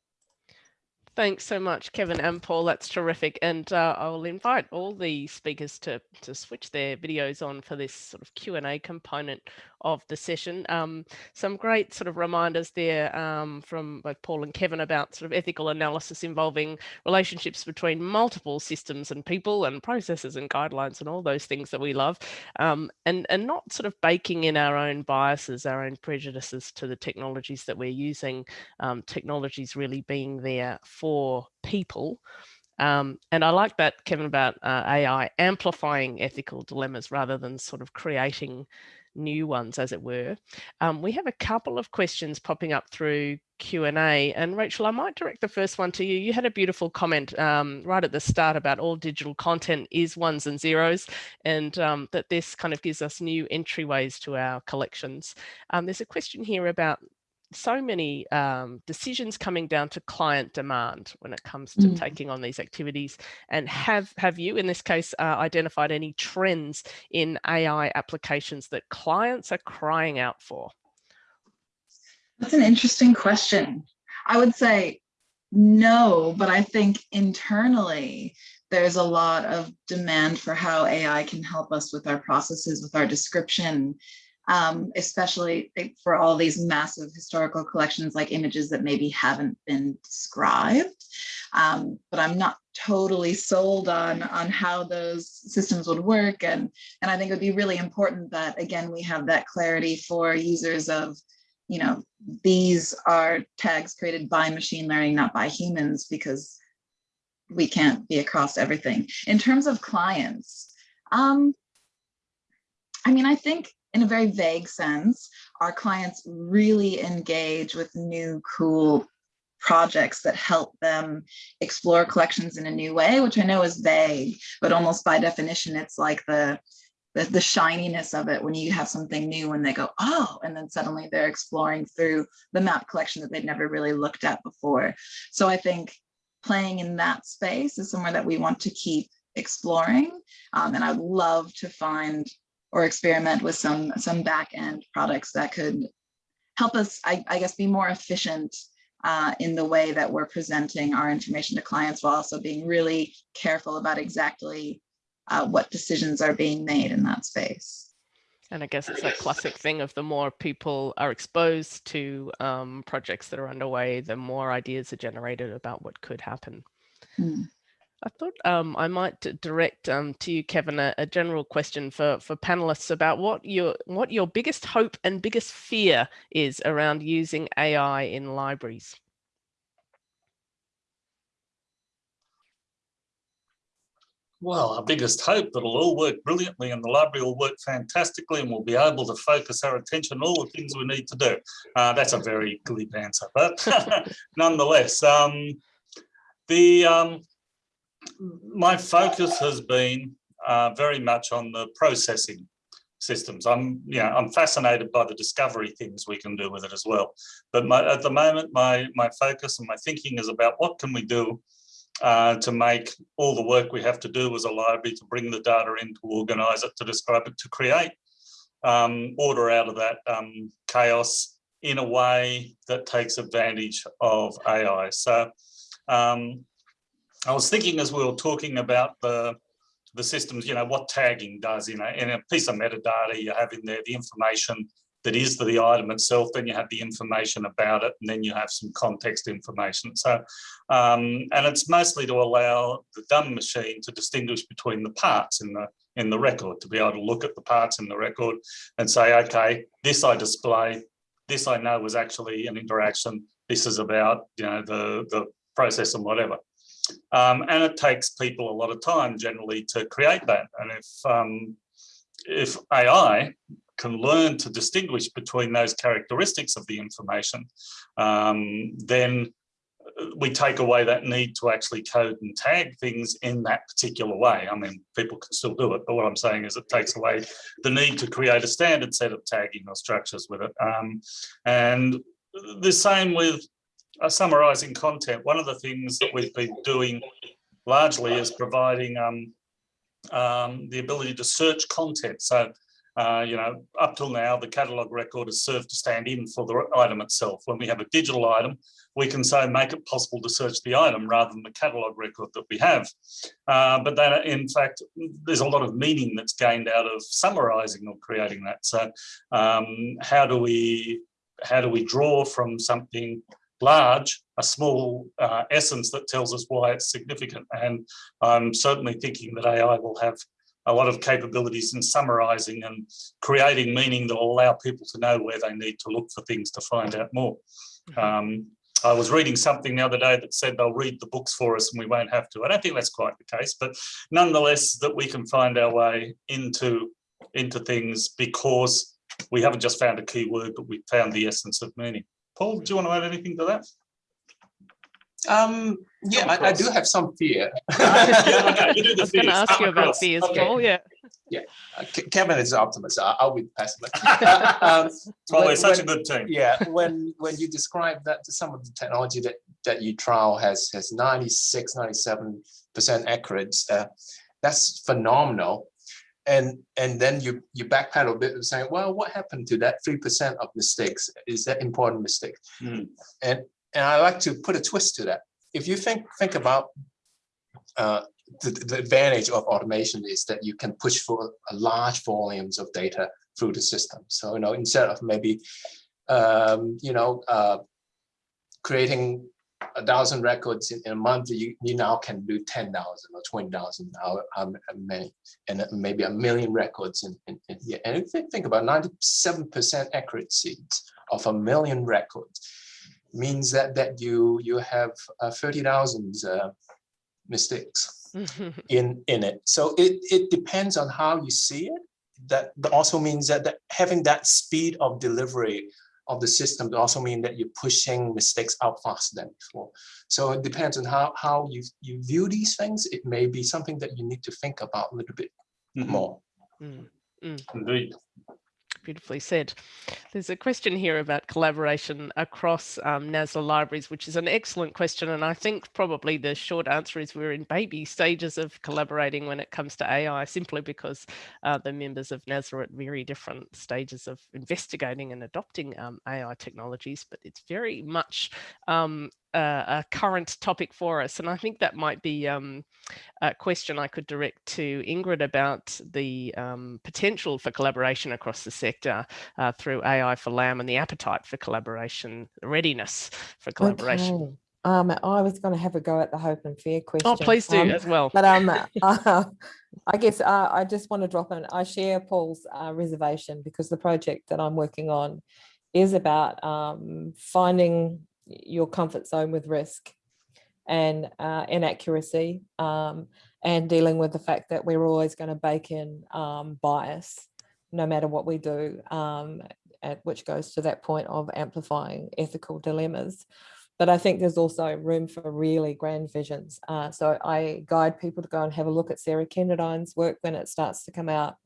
Thanks so much, Kevin and Paul. That's terrific. And uh, I'll invite all the speakers to, to switch their videos on for this sort of Q&A component of the session. Um, some great sort of reminders there um, from both Paul and Kevin about sort of ethical analysis involving relationships between multiple systems and people and processes and guidelines and all those things that we love. Um, and, and not sort of baking in our own biases, our own prejudices to the technologies that we're using, um, technologies really being there for people um, and I like that, Kevin, about uh, AI amplifying ethical dilemmas rather than sort of creating new ones, as it were. Um, we have a couple of questions popping up through Q&A. And Rachel, I might direct the first one to you. You had a beautiful comment um, right at the start about all digital content is ones and zeros and um, that this kind of gives us new entryways to our collections. Um, there's a question here about so many um, decisions coming down to client demand when it comes to mm. taking on these activities and have have you in this case uh, identified any trends in AI applications that clients are crying out for? That's an interesting question. I would say no, but I think internally there's a lot of demand for how AI can help us with our processes, with our description, um, especially for all these massive historical collections like images that maybe haven't been described. Um, but I'm not totally sold on, on how those systems would work. And, and I think it would be really important that, again, we have that clarity for users of, you know, these are tags created by machine learning, not by humans, because we can't be across everything. In terms of clients, um, I mean, I think in a very vague sense, our clients really engage with new cool projects that help them explore collections in a new way, which I know is vague, but almost by definition, it's like the, the, the shininess of it when you have something new and they go, oh, and then suddenly they're exploring through the map collection that they'd never really looked at before. So I think playing in that space is somewhere that we want to keep exploring. Um, and I'd love to find or experiment with some some back end products that could help us, I, I guess, be more efficient uh, in the way that we're presenting our information to clients while also being really careful about exactly uh, what decisions are being made in that space. And I guess it's that classic thing of the more people are exposed to um, projects that are underway, the more ideas are generated about what could happen. Hmm. I thought um, I might direct um, to you, Kevin, a, a general question for, for panelists about what your what your biggest hope and biggest fear is around using AI in libraries. Well, our biggest hope that it'll all work brilliantly and the library will work fantastically and we'll be able to focus our attention on all the things we need to do. Uh, that's a very glib answer, but (laughs) nonetheless, um, the um, my focus has been uh, very much on the processing systems. I'm, you know, I'm fascinated by the discovery things we can do with it as well. But my, at the moment, my my focus and my thinking is about what can we do uh, to make all the work we have to do as a library to bring the data in, to organise it, to describe it, to create um, order out of that um, chaos in a way that takes advantage of AI. So um, I was thinking as we were talking about the the systems, you know, what tagging does, you know, in a piece of metadata, you have in there the information that is the item itself, then you have the information about it, and then you have some context information. So, um, and it's mostly to allow the dumb machine to distinguish between the parts in the in the record, to be able to look at the parts in the record and say, okay, this I display, this I know was actually an interaction, this is about, you know, the, the process and whatever. Um, and it takes people a lot of time generally to create that. And if um, if AI can learn to distinguish between those characteristics of the information, um, then we take away that need to actually code and tag things in that particular way. I mean, people can still do it, but what I'm saying is it takes away the need to create a standard set of tagging or structures with it. Um, and the same with summarizing content. One of the things that we've been doing largely is providing um, um, the ability to search content. So, uh, you know, up till now, the catalogue record has served to stand in for the item itself. When we have a digital item, we can say make it possible to search the item rather than the catalogue record that we have. Uh, but then, in fact, there's a lot of meaning that's gained out of summarising or creating that. So, um, how do we how do we draw from something large, a small uh, essence that tells us why it's significant. And I'm certainly thinking that AI will have a lot of capabilities in summarizing and creating meaning that will allow people to know where they need to look for things to find out more. Mm-hmm. Um, I was reading something the other day that said they'll read the books for us and we won't have to. I don't think that's quite the case, but nonetheless, that we can find our way into, into things because we haven't just found a keyword, but we found the essence of meaning. Paul, do you want to add anything to that? Um, yeah, I, I do have some fear. (laughs) Yeah, okay, you do I the was going to ask come you about across. fears, Okay. Paul. Yeah. Uh, Kevin is the optimist. I- I'll be the pessimist. (laughs) Um, That's why we're when- such a good team. yeah when when you describe that to some of the technology that that you trial has has 96 97 percent accurate uh, that's phenomenal and and then you you backpedal a bit and say well what happened to that three percent of mistakes is that important mistake Hmm. and and i like to put a twist to that if you think think about uh, the, the advantage of automation is that you can push for a large volumes of data through the system. So, you know, instead of maybe, um, you know, uh, creating a thousand records in, in a month, you, you now can do 10,000 or 20,000 now, um, many, and maybe a million records in, in, in here. And if you think about 97% accuracy of a million records, means that that you you have uh, 30,000 uh, mistakes (laughs) in in it so it it depends on how you see it that also means that, that having that speed of delivery of the system also mean that you're pushing mistakes out faster than before so it depends on how how you you view these things it may be something that you need to think about a little bit Mhm. more Mm. Indeed. Beautifully said. There's a question here about collaboration across um, NSLA libraries, which is an excellent question. And I think probably the short answer is we're in baby stages of collaborating when it comes to AI, simply because uh, the members of NSLA are at very different stages of investigating and adopting um, AI technologies, but it's very much um, a, a, current topic for us. And I think that might be um, a question I could direct to Ingrid about the um, potential for collaboration across the sector uh, through AI for LAM and the appetite for collaboration, readiness for collaboration. Okay. Um, I was going to have a go at the hope and fear question. Oh, please do um, as well. But um, (laughs) uh, I guess uh, I just want to drop in. I share Paul's uh, reservation because the project that I'm working on is about um, finding your comfort zone with risk and uh, inaccuracy um, and dealing with the fact that we're always going to bake in um, bias no matter what we do, um, at, which goes to that point of amplifying ethical dilemmas. But I think there's also room for really grand visions. Uh, so I guide people to go and have a look at Sarah Kenderdine's work when it starts to come out.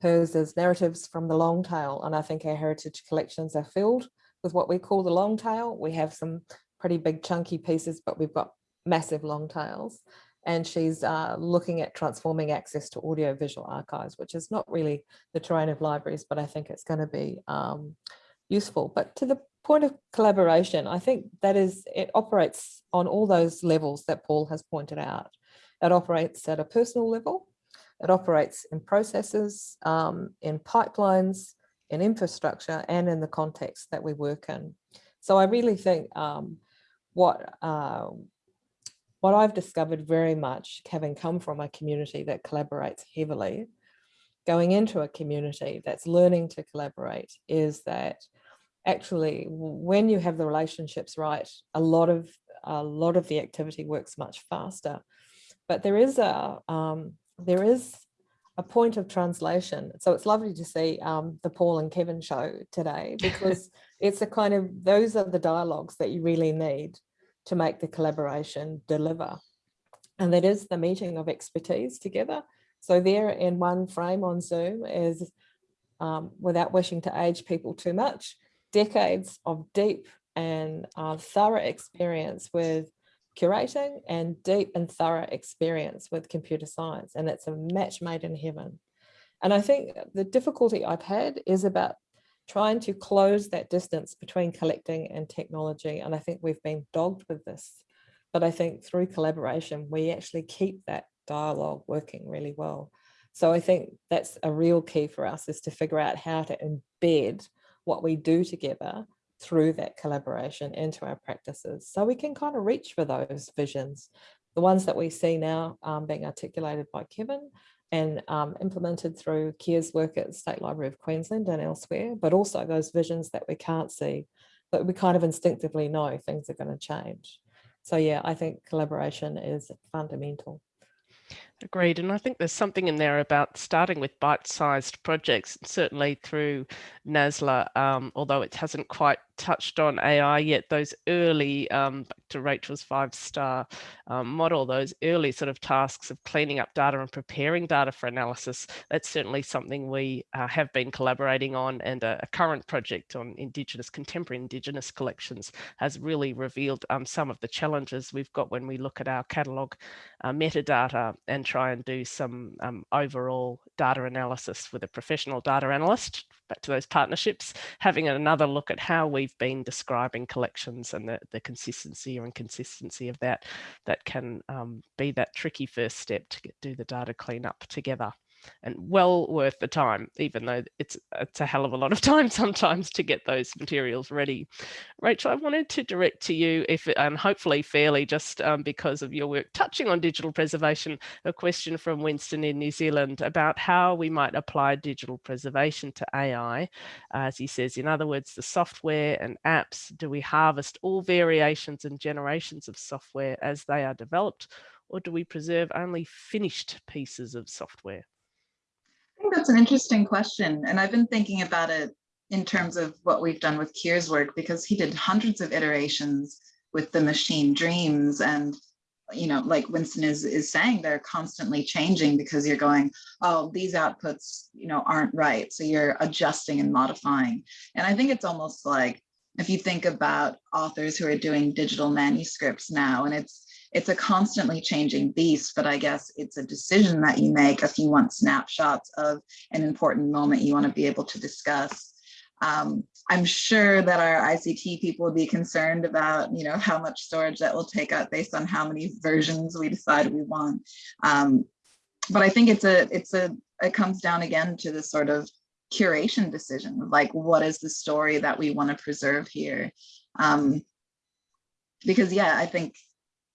Hers is narratives from the long tail. And I think our heritage collections are filled with what we call the long tail. We have some pretty big chunky pieces, but we've got massive long tails. And she's uh, looking at transforming access to audiovisual archives, which is not really the terrain of libraries, but I think it's going to be um, useful. But to the point of collaboration, I think that is, it operates on all those levels that Paul has pointed out. It operates at a personal level, it operates in processes, um, in pipelines, in infrastructure, and in the context that we work in. So I really think um, what uh, what I've discovered very much, having come from a community that collaborates heavily, going into a community that's learning to collaborate is that actually when you have the relationships right, a lot of a lot of the activity works much faster. But there is a um, there is a point of translation. So it's lovely to see um, the Paul and Kevin show today (laughs) because it's a kind of those are the dialogues that you really need to make the collaboration deliver. And that is the meeting of expertise together. So there in one frame on Zoom is, um, without wishing to age people too much, decades of deep and uh, thorough experience with curating and deep and thorough experience with computer science. And it's a match made in heaven. And I think the difficulty I've had is about trying to close that distance between collecting and technology. And I think we've been dogged with this. But I think through collaboration, we actually keep that dialogue working really well. So I think that's a real key for us is to figure out how to embed what we do together through that collaboration into our practices. So we can kind of reach for those visions. The ones that we see now um, being articulated by Kevin and um, implemented through Keir's work at State Library of Queensland and elsewhere, but also those visions that we can't see, but we kind of instinctively know things are going to change. So yeah, I think collaboration is fundamental. Agreed. And I think there's something in there about starting with bite-sized projects, certainly through NSLA, um, although it hasn't quite touched on AI yet, those early, um, back to Rachel's five-star um, model, those early sort of tasks of cleaning up data and preparing data for analysis, that's certainly something we uh, have been collaborating on and a, a, current project on Indigenous, contemporary Indigenous collections has really revealed um, some of the challenges we've got when we look at our catalogue uh, metadata and try and do some um, overall data analysis with a professional data analyst, back to those partnerships, having another look at how we've been describing collections and the, the consistency or inconsistency of that, that can um, be that tricky first step to get, do the data cleanup together and well worth the time, even though it's it's a hell of a lot of time (laughs) sometimes to get those materials ready. Rachel, I wanted to direct to you, if and hopefully fairly, just um, because of your work touching on digital preservation, a question from Winston in New Zealand about how we might apply digital preservation to AI. As he says, in other words, the software and apps, do we harvest all variations and generations of software as they are developed, or do we preserve only finished pieces of software? That's an interesting question. And I've been thinking about it in terms of what we've done with Keir's work, because he did hundreds of iterations with the machine dreams and you know, like Winston is, is saying, they're constantly changing because you're going, oh, these outputs, you know, aren't right. So you're adjusting and modifying. And I think it's almost like, if you think about authors who are doing digital manuscripts now, and it's, it's a constantly changing beast, but I guess it's a decision that you make if you want snapshots of an important moment you want to be able to discuss. Um, I'm sure that our ICT people would be concerned about, you know, how much storage that will take up based on how many versions we decide we want. Um, but I think it's a, it's a, it comes down again to this sort of curation decision, like what is the story that we want to preserve here? Um, because yeah, I think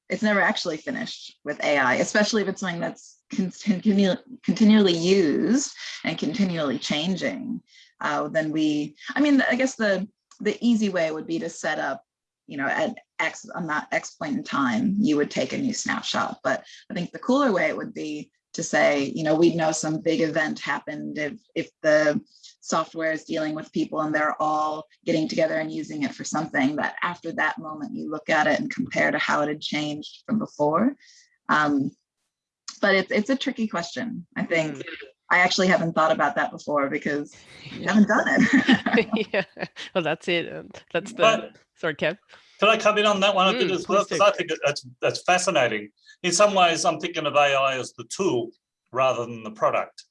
it's never actually finished with AI, especially if it's something that's continu continually used and continually changing uh, then we, I mean, I guess the, the easy way would be to set up, you know, at X, on that X point in time, you would take a new snapshot. But I think the cooler way would be to say, you know, we'd know some big event happened if, if the software is dealing with people and they're all getting together and using it for something that after that moment you look at it and compare to how it had changed from before. Um, but it's, it's a tricky question. I think I actually haven't thought about that before because (laughs) you haven't done it. (laughs) yeah, well, that's it. That's the, but, sorry, Kev. Can I come in on that one a bit as well? Because I think that's, that's fascinating. In some ways, I'm thinking of AI as the tool rather than the product.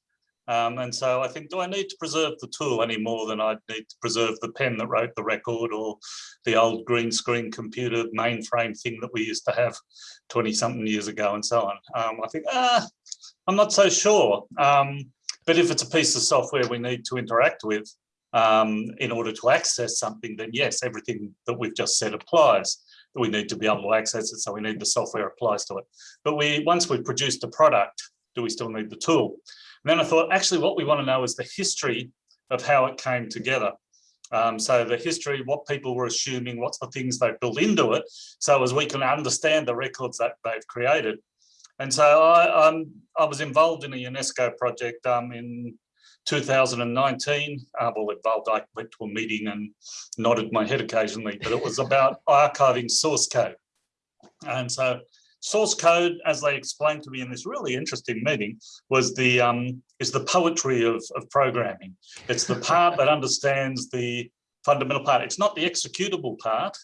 Um, and so I think, do I need to preserve the tool any more than I need to preserve the pen that wrote the record or the old green screen computer mainframe thing that we used to have 20 something years ago and so on. Um, I think, ah, I'm not so sure. Um, but if it's a piece of software we need to interact with um, in order to access something, then yes, everything that we've just said applies. that We need to be able to access it, so we need the software applies to it. But we once we've produced a product, do we still need the tool? And then I thought, actually, what we want to know is the history of how it came together. Um, so the history, what people were assuming, what's the things they've built into it, so as we can understand the records that they've created. And so I, I was involved in a UNESCO project um, in 2019. Uh, well, involved, I went to a meeting and nodded my head occasionally, but it was about (laughs) archiving source code. And so source code, as they explained to me in this really interesting meeting, was the um, is the poetry of, of programming. It's the part that understands the fundamental part. It's not the executable part.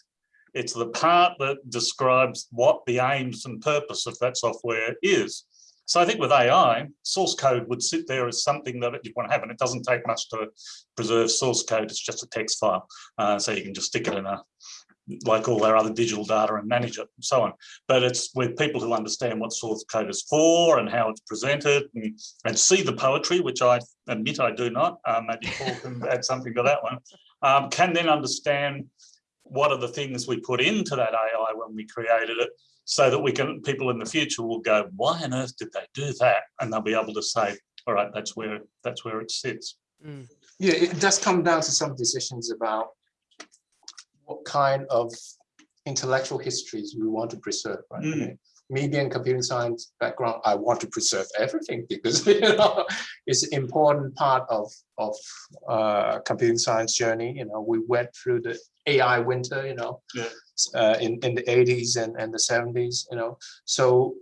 It's the part that describes what the aims and purpose of that software is. So I think with AI, source code would sit there as something that you want to have, and it doesn't take much to preserve source code. It's just a text file, uh, so you can just stick it in a like all our other digital data and manage it and so on. But it's with people who understand what source code is for and how it's presented and, and see the poetry, which I admit I do not. Um, maybe Paul can (laughs) add something to that one. Um, can then understand what are the things we put into that AI when we created it so that we can people in the future will go why on earth did they do that and they'll be able to say all right that's where that's where it sits mm. yeah it does come down to some decisions about what kind of intellectual histories we want to preserve right mm me being computing science background, I want to preserve everything because (laughs) you know it's an important part of of uh, computing science journey. You know, we went through the AI winter. You know, yeah. uh, in in the 80s and and the 70s. You know, so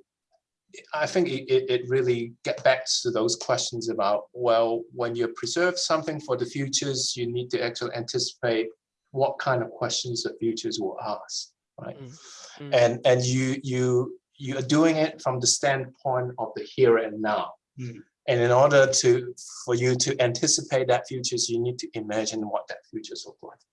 I think it, it really get back to those questions about, well, when you preserve something for the futures, you need to actually anticipate what kind of questions the futures will ask, right? Mm -hmm. And and you you you are doing it from the standpoint of the here and now. Mm. And in order to for you to anticipate that futures, you need to imagine what that futures look like.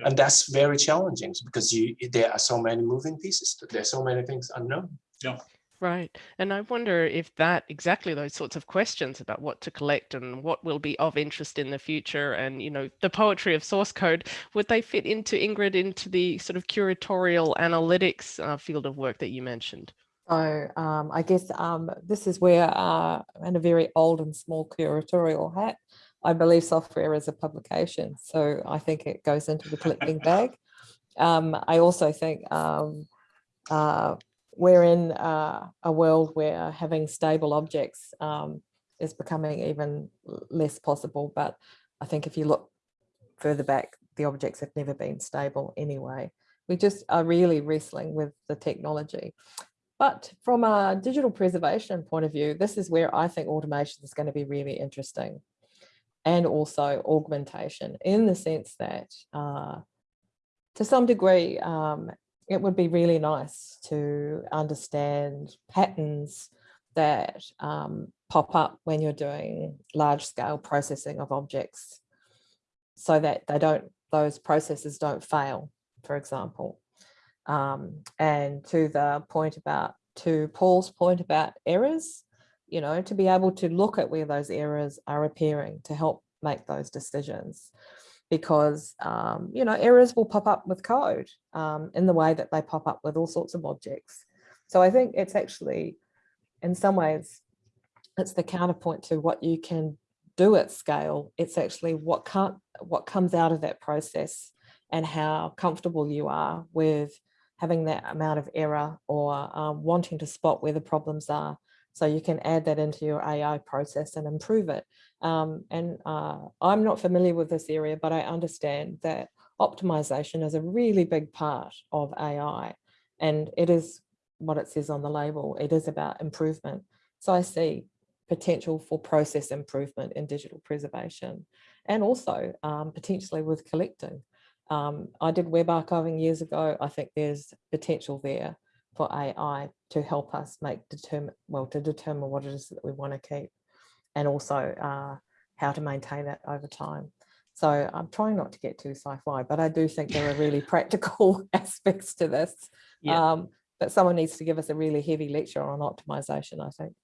Yeah. And that's very challenging because you there are so many moving pieces. There's so many things unknown. Yeah. Right. And I wonder if that exactly those sorts of questions about what to collect and what will be of interest in the future and, you know, the poetry of source code, would they fit into Ingrid into the sort of curatorial analytics uh, field of work that you mentioned? So um, I guess um, this is where, uh, in a very old and small curatorial hat, I believe software is a publication. So I think it goes into the collecting bag. Um, I also think um, uh, we're in uh, a world where having stable objects um, is becoming even less possible. But I think if you look further back, the objects have never been stable anyway. We just are really wrestling with the technology. But from a digital preservation point of view, this is where I think automation is going to be really interesting and also augmentation in the sense that uh, to some degree, um, it would be really nice to understand patterns that um, pop up when you're doing large scale processing of objects so that they don't, those processes don't fail, for example. Um, and to the point about, to Paul's point about errors, you know, to be able to look at where those errors are appearing to help make those decisions because, um, you know, errors will pop up with code um, in the way that they pop up with all sorts of objects. So I think it's actually, in some ways, it's the counterpoint to what you can do at scale. It's actually what can't, what comes out of that process and how comfortable you are with having that amount of error or um, wanting to spot where the problems are. So you can add that into your AI process and improve it. Um, and uh, I'm not familiar with this area, but I understand that optimization is a really big part of AI. And it is what it says on the label. It is about improvement. So I see potential for process improvement in digital preservation and also um, potentially with collecting. Um, I did web archiving years ago. I think there's potential there for AI to help us make determine well to determine what it is that we want to keep and also uh, how to maintain it over time. So I'm trying not to get too sci-fi, but I do think there are (laughs) really practical (laughs) aspects to this. Yeah. Um, but someone needs to give us a really heavy lecture on optimization, I think.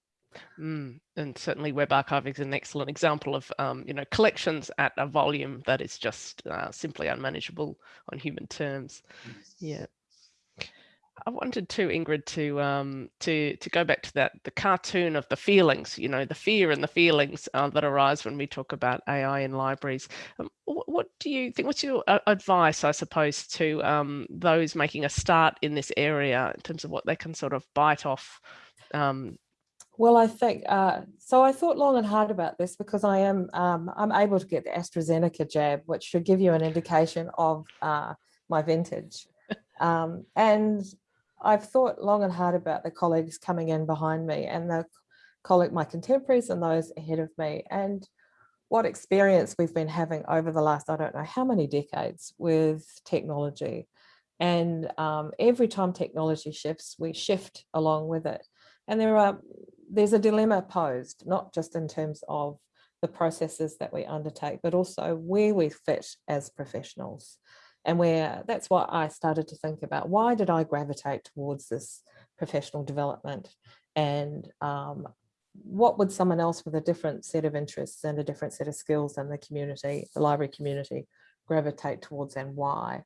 Mm, and certainly web archiving is an excellent example of, um, you know, collections at a volume that is just uh, simply unmanageable on human terms. Yeah. I wanted to Ingrid to um, to to go back to that the cartoon of the feelings, you know, the fear and the feelings uh, that arise when we talk about AI in libraries. Um, what, what, do you think? What's your uh, advice, I suppose, to um, those making a start in this area in terms of what they can sort of bite off um, well, I think, uh, so I thought long and hard about this because I am, um, I'm able to get the AstraZeneca jab, which should give you an indication of uh, my vintage. (laughs) Um, and I've thought long and hard about the colleagues coming in behind me and the colleague, my contemporaries and those ahead of me and what experience we've been having over the last, I don't know how many decades with technology. And um, every time technology shifts, we shift along with it. And there are there's a dilemma posed, not just in terms of the processes that we undertake, but also where we fit as professionals. And where that's what I started to think about. Why did I gravitate towards this professional development? And um, what would someone else with a different set of interests and a different set of skills in the community, the library community, gravitate towards and why?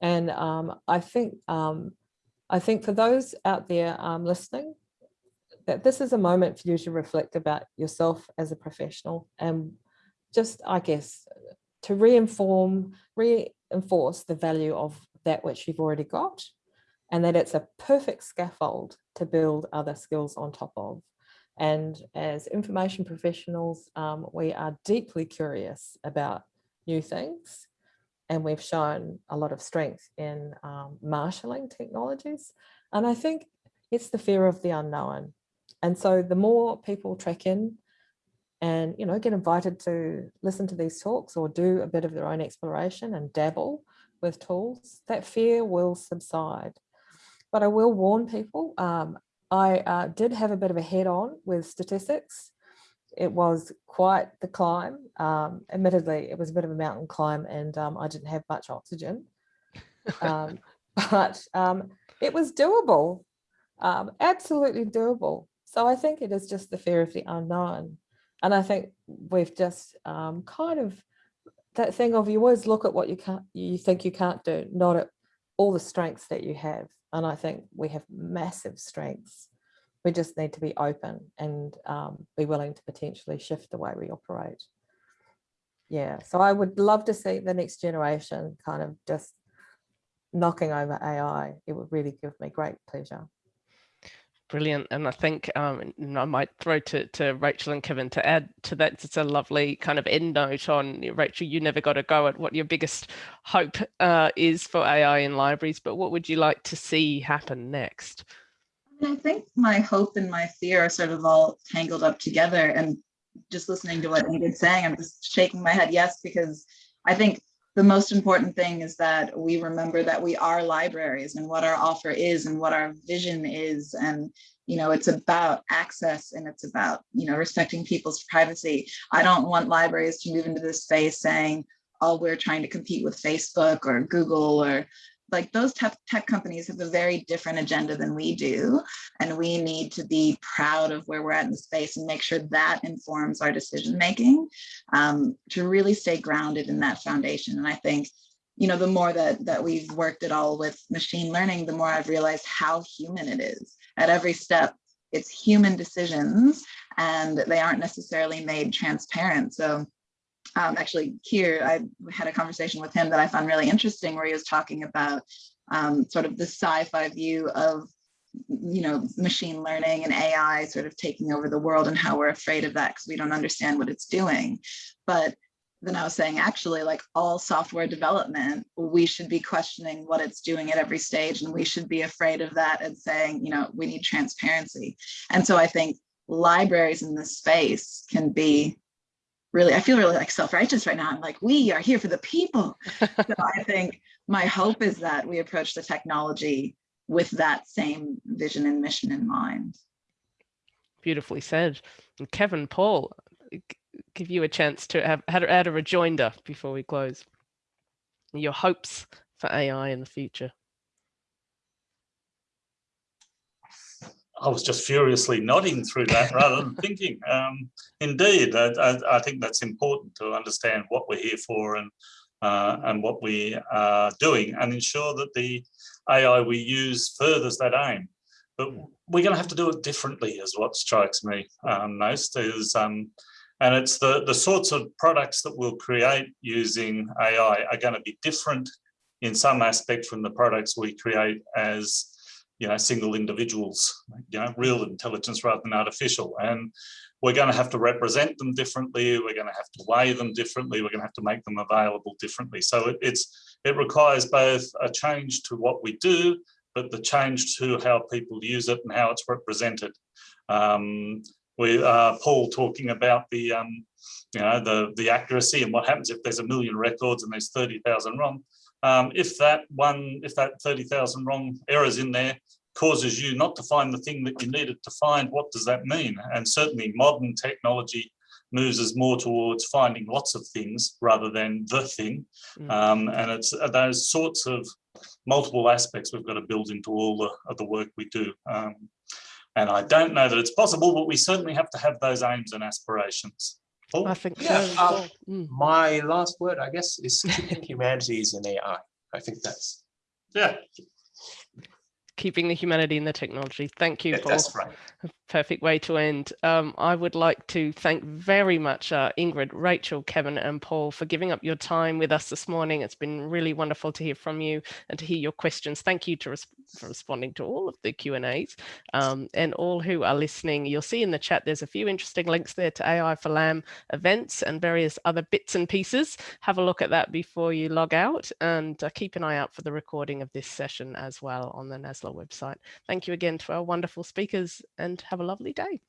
And um, I think um, I think for those out there um, listening, that this is a moment for you to reflect about yourself as a professional and just, I guess, to reinform, reinforce the value of that which you've already got and that it's a perfect scaffold to build other skills on top of. And as information professionals, um, we are deeply curious about new things and we've shown a lot of strength in um, marshalling technologies. And I think it's the fear of the unknown. And so the more people track in and, you know, get invited to listen to these talks or do a bit of their own exploration and dabble with tools, that fear will subside. But I will warn people, um, I uh, did have a bit of a head on with statistics. It was quite the climb. Um, admittedly, it was a bit of a mountain climb and um, I didn't have much oxygen. Um, (laughs) but um, it was doable, um, absolutely doable. So I think it is just the fear of the unknown. And I think we've just um, kind of that thing of you always look at what you can't, you think you can't do, not at all the strengths that you have. And I think we have massive strengths. We just need to be open and um, be willing to potentially shift the way we operate. Yeah, so I would love to see the next generation kind of just knocking over AI. It would really give me great pleasure. Brilliant. And I think um, I might throw to, to Rachel and Kevin to add to that. It's a lovely kind of end note on Rachel, you never got to go at what your biggest hope uh, is for AI in libraries, but what would you like to see happen next? I think my hope and my fear are sort of all tangled up together and just listening to what Ingrid's saying, I'm just shaking my head yes, because I think the most important thing is that we remember that we are libraries and what our offer is and what our vision is. And, you know, it's about access and it's about, you know, respecting people's privacy. I don't want libraries to move into this space saying, oh, we're trying to compete with Facebook or Google or like those tech, tech companies have a very different agenda than we do. And we need to be proud of where we're at in the space and make sure that informs our decision making um, to really stay grounded in that foundation. And I think, you know, the more that, that we've worked at all with machine learning, the more I've realized how human it is. At every step, it's human decisions and they aren't necessarily made transparent. So um, actually Keir, I had a conversation with him that I found really interesting where he was talking about um, sort of the sci-fi view of you know, machine learning and AI sort of taking over the world and how we're afraid of that because we don't understand what it's doing. But then I was saying, actually, like all software development, we should be questioning what it's doing at every stage. And we should be afraid of that and saying, you know, we need transparency. And so I think libraries in this space can be really, I feel really like self-righteous right now. I'm like, we are here for the people. (laughs) so I think my hope is that we approach the technology with that same vision and mission in mind. Beautifully said. And Kevin, Paul, give you a chance to have had add a rejoinder before we close. Your hopes for AI in the future. I was just furiously nodding through that rather than thinking. Um, indeed, I, I, I, think that's important to understand what we're here for and uh, and what we are doing and ensure that the AI we use furthers that aim. But we're going to have to do it differently is what strikes me um, most is, um, and it's the, the sorts of products that we'll create using AI are going to be different in some aspect from the products we create as you know, single individuals, you know, real intelligence rather than artificial. And we're going to have to represent them differently. We're going to have to weigh them differently. We're going to have to make them available differently. So it, it's it requires both a change to what we do, but the change to how people use it and how it's represented. Um, we uh, Paul talking about the um, you know the the accuracy and what happens if there's a million records and there's 30,000 wrong. Um, if that one, if that 30,000 wrong errors in there causes you not to find the thing that you needed to find, what does that mean? And certainly modern technology moves us more towards finding lots of things rather than the thing. Mm. Um, and it's uh, those sorts of multiple aspects we've got to build into all the, of the work we do. Um, and I don't know that it's possible, but we certainly have to have those aims and aspirations. Oh, I think yeah, so. Um, mm. My last word, I guess, is keeping (laughs) humanities in AI. I think that's yeah keeping the humanity in the technology. Thank you, yeah, Paul. That's right. Perfect way to end. Um, I would like to thank very much uh, Ingrid, Rachel, Kevin and Paul for giving up your time with us this morning. It's been really wonderful to hear from you and to hear your questions. Thank you to res for responding to all of the Q&As um, and all who are listening. You'll see in the chat there's a few interesting links there to AI for LAM events and various other bits and pieces. Have a look at that before you log out and uh, keep an eye out for the recording of this session as well on the NSLA website. Thank you again to our wonderful speakers and have a lovely day.